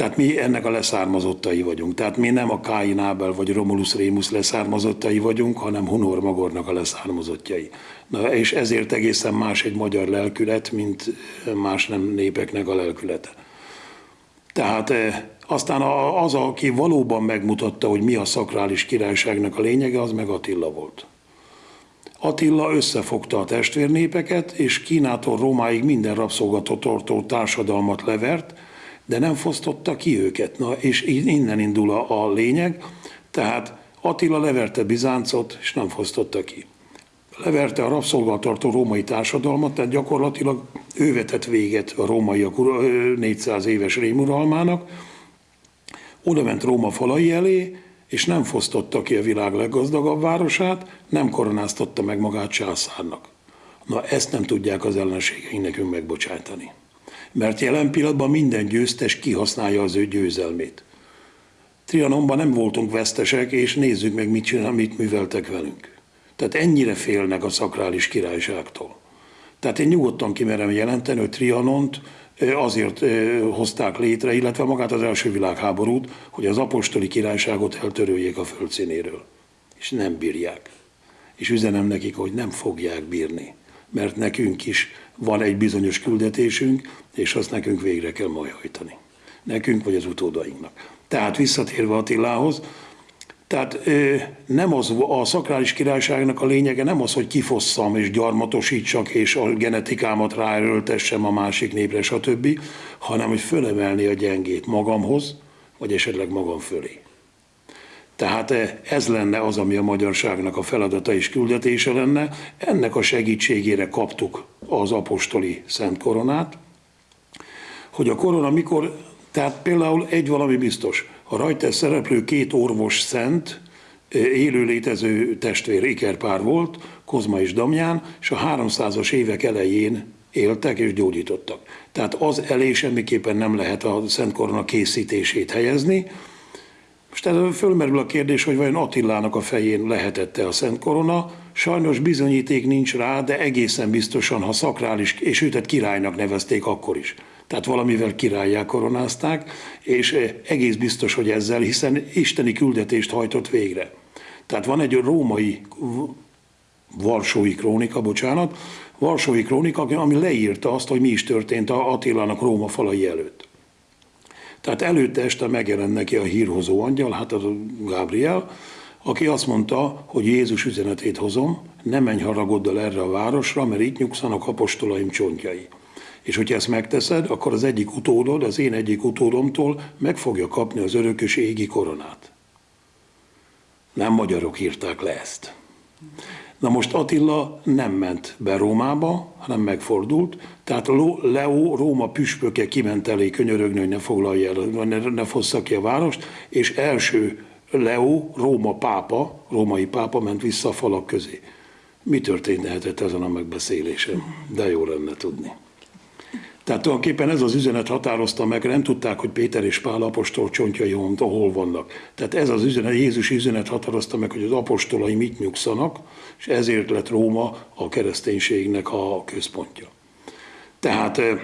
Tehát mi ennek a leszármazottai vagyunk. Tehát mi nem a Káin Ábel vagy Romulus Rémus leszármazottai vagyunk, hanem Hunor Magornak a leszármazottjai. Na, és ezért egészen más egy magyar lelkület, mint más nem népeknek a lelkülete. Tehát eh, aztán az, aki valóban megmutatta, hogy mi a szakrális királyságnak a lényege, az meg Attila volt. Attila összefogta a testvérnépeket, és Kínától Rómáig minden rabszolgatartó társadalmat levert, de nem fosztotta ki őket. Na, és innen indul a, a lényeg. Tehát Attila leverte Bizáncot, és nem fosztotta ki. Leverte a rabszolgatartó római társadalmat, tehát gyakorlatilag ő vetett véget a rómaiak ura- ö, 400 éves rémuralmának, oda ment Róma falai elé, és nem fosztotta ki a világ leggazdagabb városát, nem koronáztatta meg magát császárnak. Na ezt nem tudják az ellenségeink nekünk megbocsájtani. Mert jelen pillanatban minden győztes kihasználja az ő győzelmét. Trianonban nem voltunk vesztesek, és nézzük meg, mit, csinál, mit műveltek velünk. Tehát ennyire félnek a szakrális királyságtól. Tehát én nyugodtan kimerem jelenteni, hogy Trianont azért hozták létre, illetve magát az első világháborút, hogy az apostoli királyságot eltöröljék a földszínéről. És nem bírják. És üzenem nekik, hogy nem fogják bírni, mert nekünk is van egy bizonyos küldetésünk, és azt nekünk végre kell majd hajtani. Nekünk vagy az utódainknak. Tehát visszatérve Attilához, tehát nem az, a szakrális királyságnak a lényege nem az, hogy kifosszam és gyarmatosítsak, és a genetikámat ráerőltessem a másik népre, stb., hanem hogy fölemelni a gyengét magamhoz, vagy esetleg magam fölé. Tehát ez lenne az, ami a magyarságnak a feladata és küldetése lenne. Ennek a segítségére kaptuk az apostoli szent koronát, hogy a korona mikor, tehát például egy valami biztos, a rajta szereplő két orvos szent, élő létező testvér ikerpár volt, Kozma és Damján, és a 300-as évek elején éltek és gyógyítottak. Tehát az elé semmiképpen nem lehet a Szent Korona készítését helyezni. Most ez fölmerül a kérdés, hogy vajon Attilának a fején lehetette a Szent Korona. Sajnos bizonyíték nincs rá, de egészen biztosan, ha szakrális, és őtet királynak nevezték akkor is tehát valamivel királyá koronázták, és eh, egész biztos, hogy ezzel, hiszen isteni küldetést hajtott végre. Tehát van egy római Varsói krónika, bocsánat, Varsói krónika, ami leírta azt, hogy mi is történt a Attilának Róma falai előtt. Tehát előtte este megjelent neki a hírhozó angyal, hát a Gabriel, aki azt mondta, hogy Jézus üzenetét hozom, ne menj haragoddal erre a városra, mert itt nyugszanak apostolaim csontjai. És hogyha ezt megteszed, akkor az egyik utódod, az én egyik utódomtól meg fogja kapni az örökös égi koronát. Nem magyarok írták le ezt. Na most Attila nem ment be Rómába, hanem megfordult, tehát Leo Róma püspöke kiment elé könyörögni, hogy ne foglalja el, ne, ne fossza ki a várost, és első Leo, Róma pápa, római pápa ment vissza a falak közé. Mi történhetett ezen a megbeszélésen? De jó lenne tudni. Tehát tulajdonképpen ez az üzenet határozta meg, nem tudták, hogy Péter és Pál apostol csontjai hol vannak. Tehát ez az üzenet, Jézus üzenet határozta meg, hogy az apostolai mit nyugszanak, és ezért lett Róma a kereszténységnek a központja. Tehát, eh,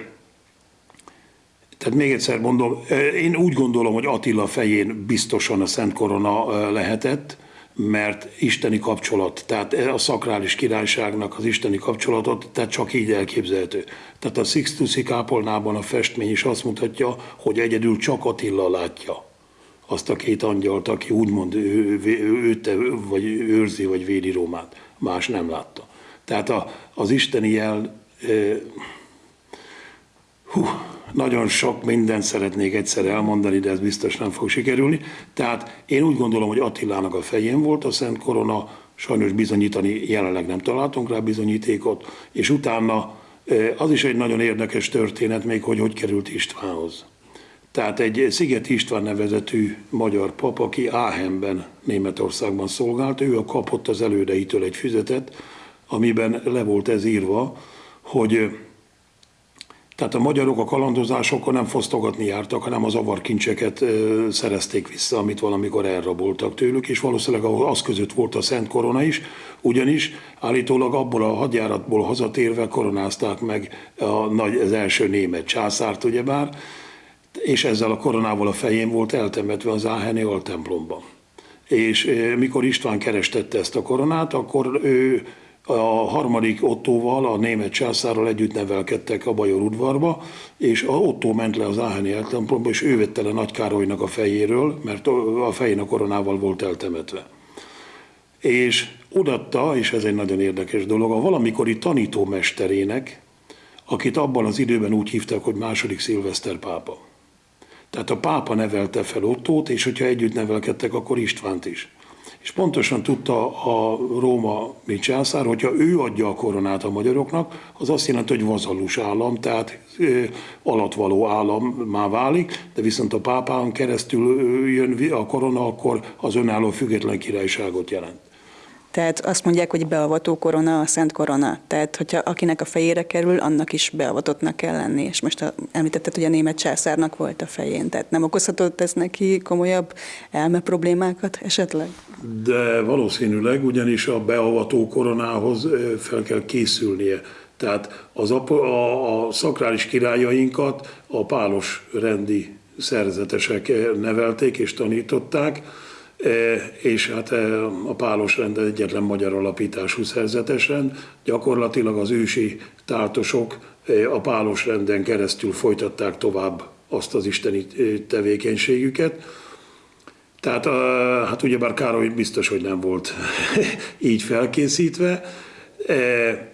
tehát még egyszer mondom, eh, én úgy gondolom, hogy Attila fején biztosan a Szent Korona eh, lehetett, mert isteni kapcsolat, tehát a szakrális királyságnak az isteni kapcsolatot, tehát csak így elképzelhető. Tehát a Sixtusi kápolnában a festmény is azt mutatja, hogy egyedül csak Attila látja azt a két angyalt, aki úgymond ő, ő, ő, vagy őrzi, vagy védi Rómát. Más nem látta. Tehát a, az isteni jel, e, hú, nagyon sok mindent szeretnék egyszer elmondani, de ez biztos nem fog sikerülni. Tehát én úgy gondolom, hogy Attilának a fején volt a Szent Korona, sajnos bizonyítani jelenleg nem találtunk rá bizonyítékot, és utána az is egy nagyon érdekes történet még, hogy hogy került Istvánhoz. Tehát egy Sziget István nevezetű magyar pap, aki Áhenben, Németországban szolgált, ő a kapott az elődeitől egy füzetet, amiben le volt ez írva, hogy tehát a magyarok a kalandozásokon nem fosztogatni jártak, hanem az avarkincseket szerezték vissza, amit valamikor elraboltak tőlük, és valószínűleg az között volt a Szent Korona is, ugyanis állítólag abból a hadjáratból hazatérve koronázták meg a nagy, az első német császárt, ugyebár, és ezzel a koronával a fején volt eltemetve az Áheni altemplomban. És mikor István kerestette ezt a koronát, akkor ő a harmadik Ottóval, a német császárral együtt nevelkedtek a Bajor udvarba, és a Ottó ment le az Áheni eltemplomba, és ő vette le Nagy Károlynak a fejéről, mert a fején a koronával volt eltemetve. És odatta, és ez egy nagyon érdekes dolog, a valamikori tanítómesterének, akit abban az időben úgy hívtak, hogy második szilveszter pápa. Tehát a pápa nevelte fel Ottót, és hogyha együtt nevelkedtek, akkor Istvánt is és pontosan tudta a Róma mi császár, hogyha ő adja a koronát a magyaroknak, az azt jelenti, hogy vazalus állam, tehát ö, alatvaló állam már válik, de viszont a pápán keresztül jön a korona, akkor az önálló független királyságot jelent. Tehát azt mondják, hogy beavató korona a szent korona. Tehát, hogyha akinek a fejére kerül, annak is beavatottnak kell lenni. És most a, említetted, hogy a német császárnak volt a fején. Tehát nem okozhatott ez neki komolyabb elme problémákat esetleg? De valószínűleg, ugyanis a beavató koronához fel kell készülnie. Tehát az a, a, a szakrális királyainkat a pálos rendi szerzetesek nevelték és tanították, és hát e, a pálos rend egyetlen magyar alapítású szerzetes rend. Gyakorlatilag az ősi táltosok e, a pálos renden keresztül folytatták tovább azt az isteni tevékenységüket. Tehát hát ugyebár Károly biztos, hogy nem volt így felkészítve, E,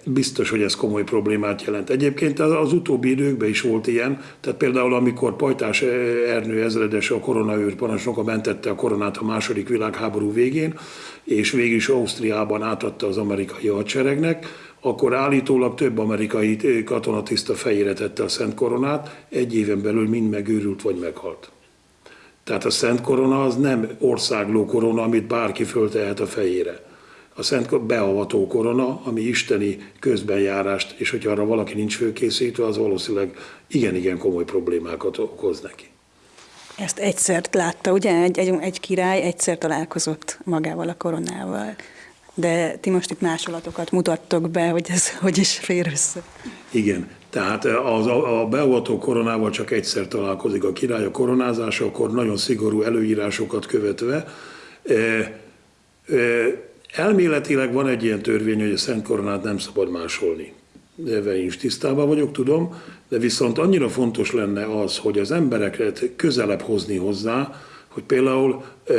biztos, hogy ez komoly problémát jelent. Egyébként az utóbbi időkben is volt ilyen, tehát például amikor Pajtás Ernő ezredes a koronaőr parancsnoka mentette a koronát a második világháború végén, és végül is Ausztriában átadta az amerikai hadseregnek, akkor állítólag több amerikai katonatiszta fejére tette a Szent Koronát, egy éven belül mind megőrült vagy meghalt. Tehát a Szent Korona az nem országló korona, amit bárki föltehet a fejére a szent beavató korona, ami isteni közbenjárást, és hogyha arra valaki nincs főkészítve, az valószínűleg igen-igen komoly problémákat okoz neki. Ezt egyszer látta, ugye? Egy, egy, egy király egyszer találkozott magával a koronával. De ti most itt másolatokat mutattok be, hogy ez hogy is fér össze. Igen, tehát az, a beavató koronával csak egyszer találkozik a király a koronázásakor, nagyon szigorú előírásokat követve. E, e, Elméletileg van egy ilyen törvény, hogy a Szent Koronát nem szabad másolni. Én is tisztában vagyok, tudom, de viszont annyira fontos lenne az, hogy az embereket közelebb hozni hozzá, hogy például eh,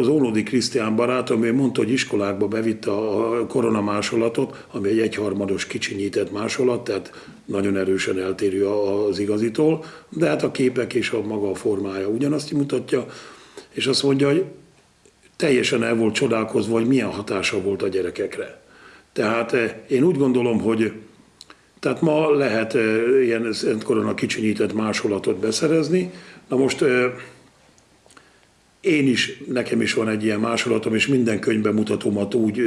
az Ónodi Krisztián barátom, ő mondta, hogy iskolákba bevitte a koronamásolatot, ami egy egyharmados kicsinyített másolat, tehát nagyon erősen eltérő az igazitól, de hát a képek és a maga a formája ugyanazt mutatja, és azt mondja, hogy teljesen el volt csodálkozva, hogy milyen hatása volt a gyerekekre. Tehát eh, én úgy gondolom, hogy tehát ma lehet eh, ilyen Szent Korona kicsinyített másolatot beszerezni. Na most eh, én is, nekem is van egy ilyen másolatom, és minden könyvben mutatomat úgy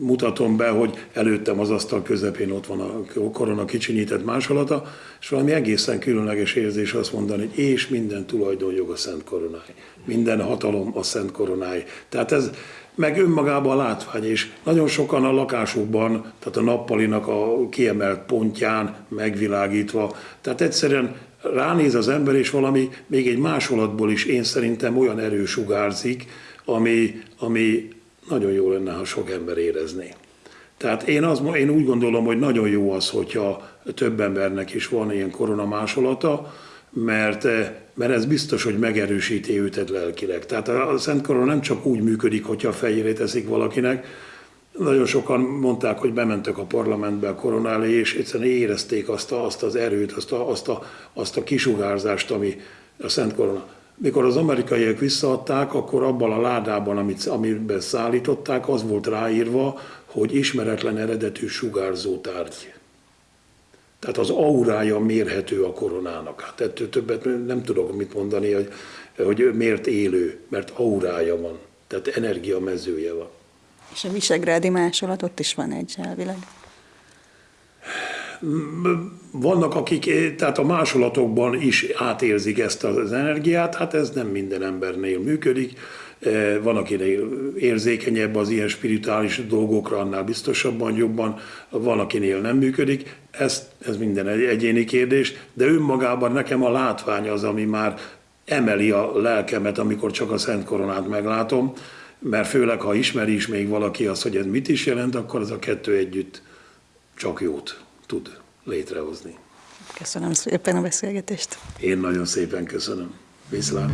mutatom be, hogy előttem az asztal közepén ott van a korona kicsinyített másolata, és valami egészen különleges érzés azt mondani, hogy és minden tulajdonjog a Szent Koronáj, minden hatalom a Szent Koronáj. Tehát ez meg önmagában a látvány, és nagyon sokan a lakásukban, tehát a nappalinak a kiemelt pontján megvilágítva, tehát egyszerűen ránéz az ember, és valami még egy másolatból is én szerintem olyan erős sugárzik, ami, ami nagyon jó lenne, ha sok ember érezné. Tehát én, az, én úgy gondolom, hogy nagyon jó az, hogyha több embernek is van ilyen koronamásolata, mert, mert ez biztos, hogy megerősíti őtet lelkileg. Tehát a Szent Korona nem csak úgy működik, hogyha a fejére teszik valakinek, nagyon sokan mondták, hogy bementek a parlamentbe a korona elé, és egyszerűen érezték azt, a, azt az erőt, azt a, azt, a, azt a kisugárzást, ami a Szent Korona. Mikor az amerikaiak visszaadták, akkor abban a ládában, amit, amiben szállították, az volt ráírva, hogy ismeretlen eredetű sugárzó tárgy. Tehát az aurája mérhető a koronának. Hát ettől többet nem tudok mit mondani, hogy, hogy miért élő, mert aurája van, tehát energiamezője van. És a visegrádi másolat ott is van egy elvileg. Vannak, akik tehát a másolatokban is átérzik ezt az energiát, hát ez nem minden embernél működik. E, van, akinél érzékenyebb az ilyen spirituális dolgokra, annál biztosabban, jobban, van, akinél nem működik. Ez, ez minden egy egyéni kérdés, de önmagában nekem a látvány az, ami már emeli a lelkemet, amikor csak a Szent Koronát meglátom mert főleg, ha ismeri is még valaki azt, hogy ez mit is jelent, akkor az a kettő együtt csak jót tud létrehozni. Köszönöm szépen a beszélgetést. Én nagyon szépen köszönöm. Viszlát!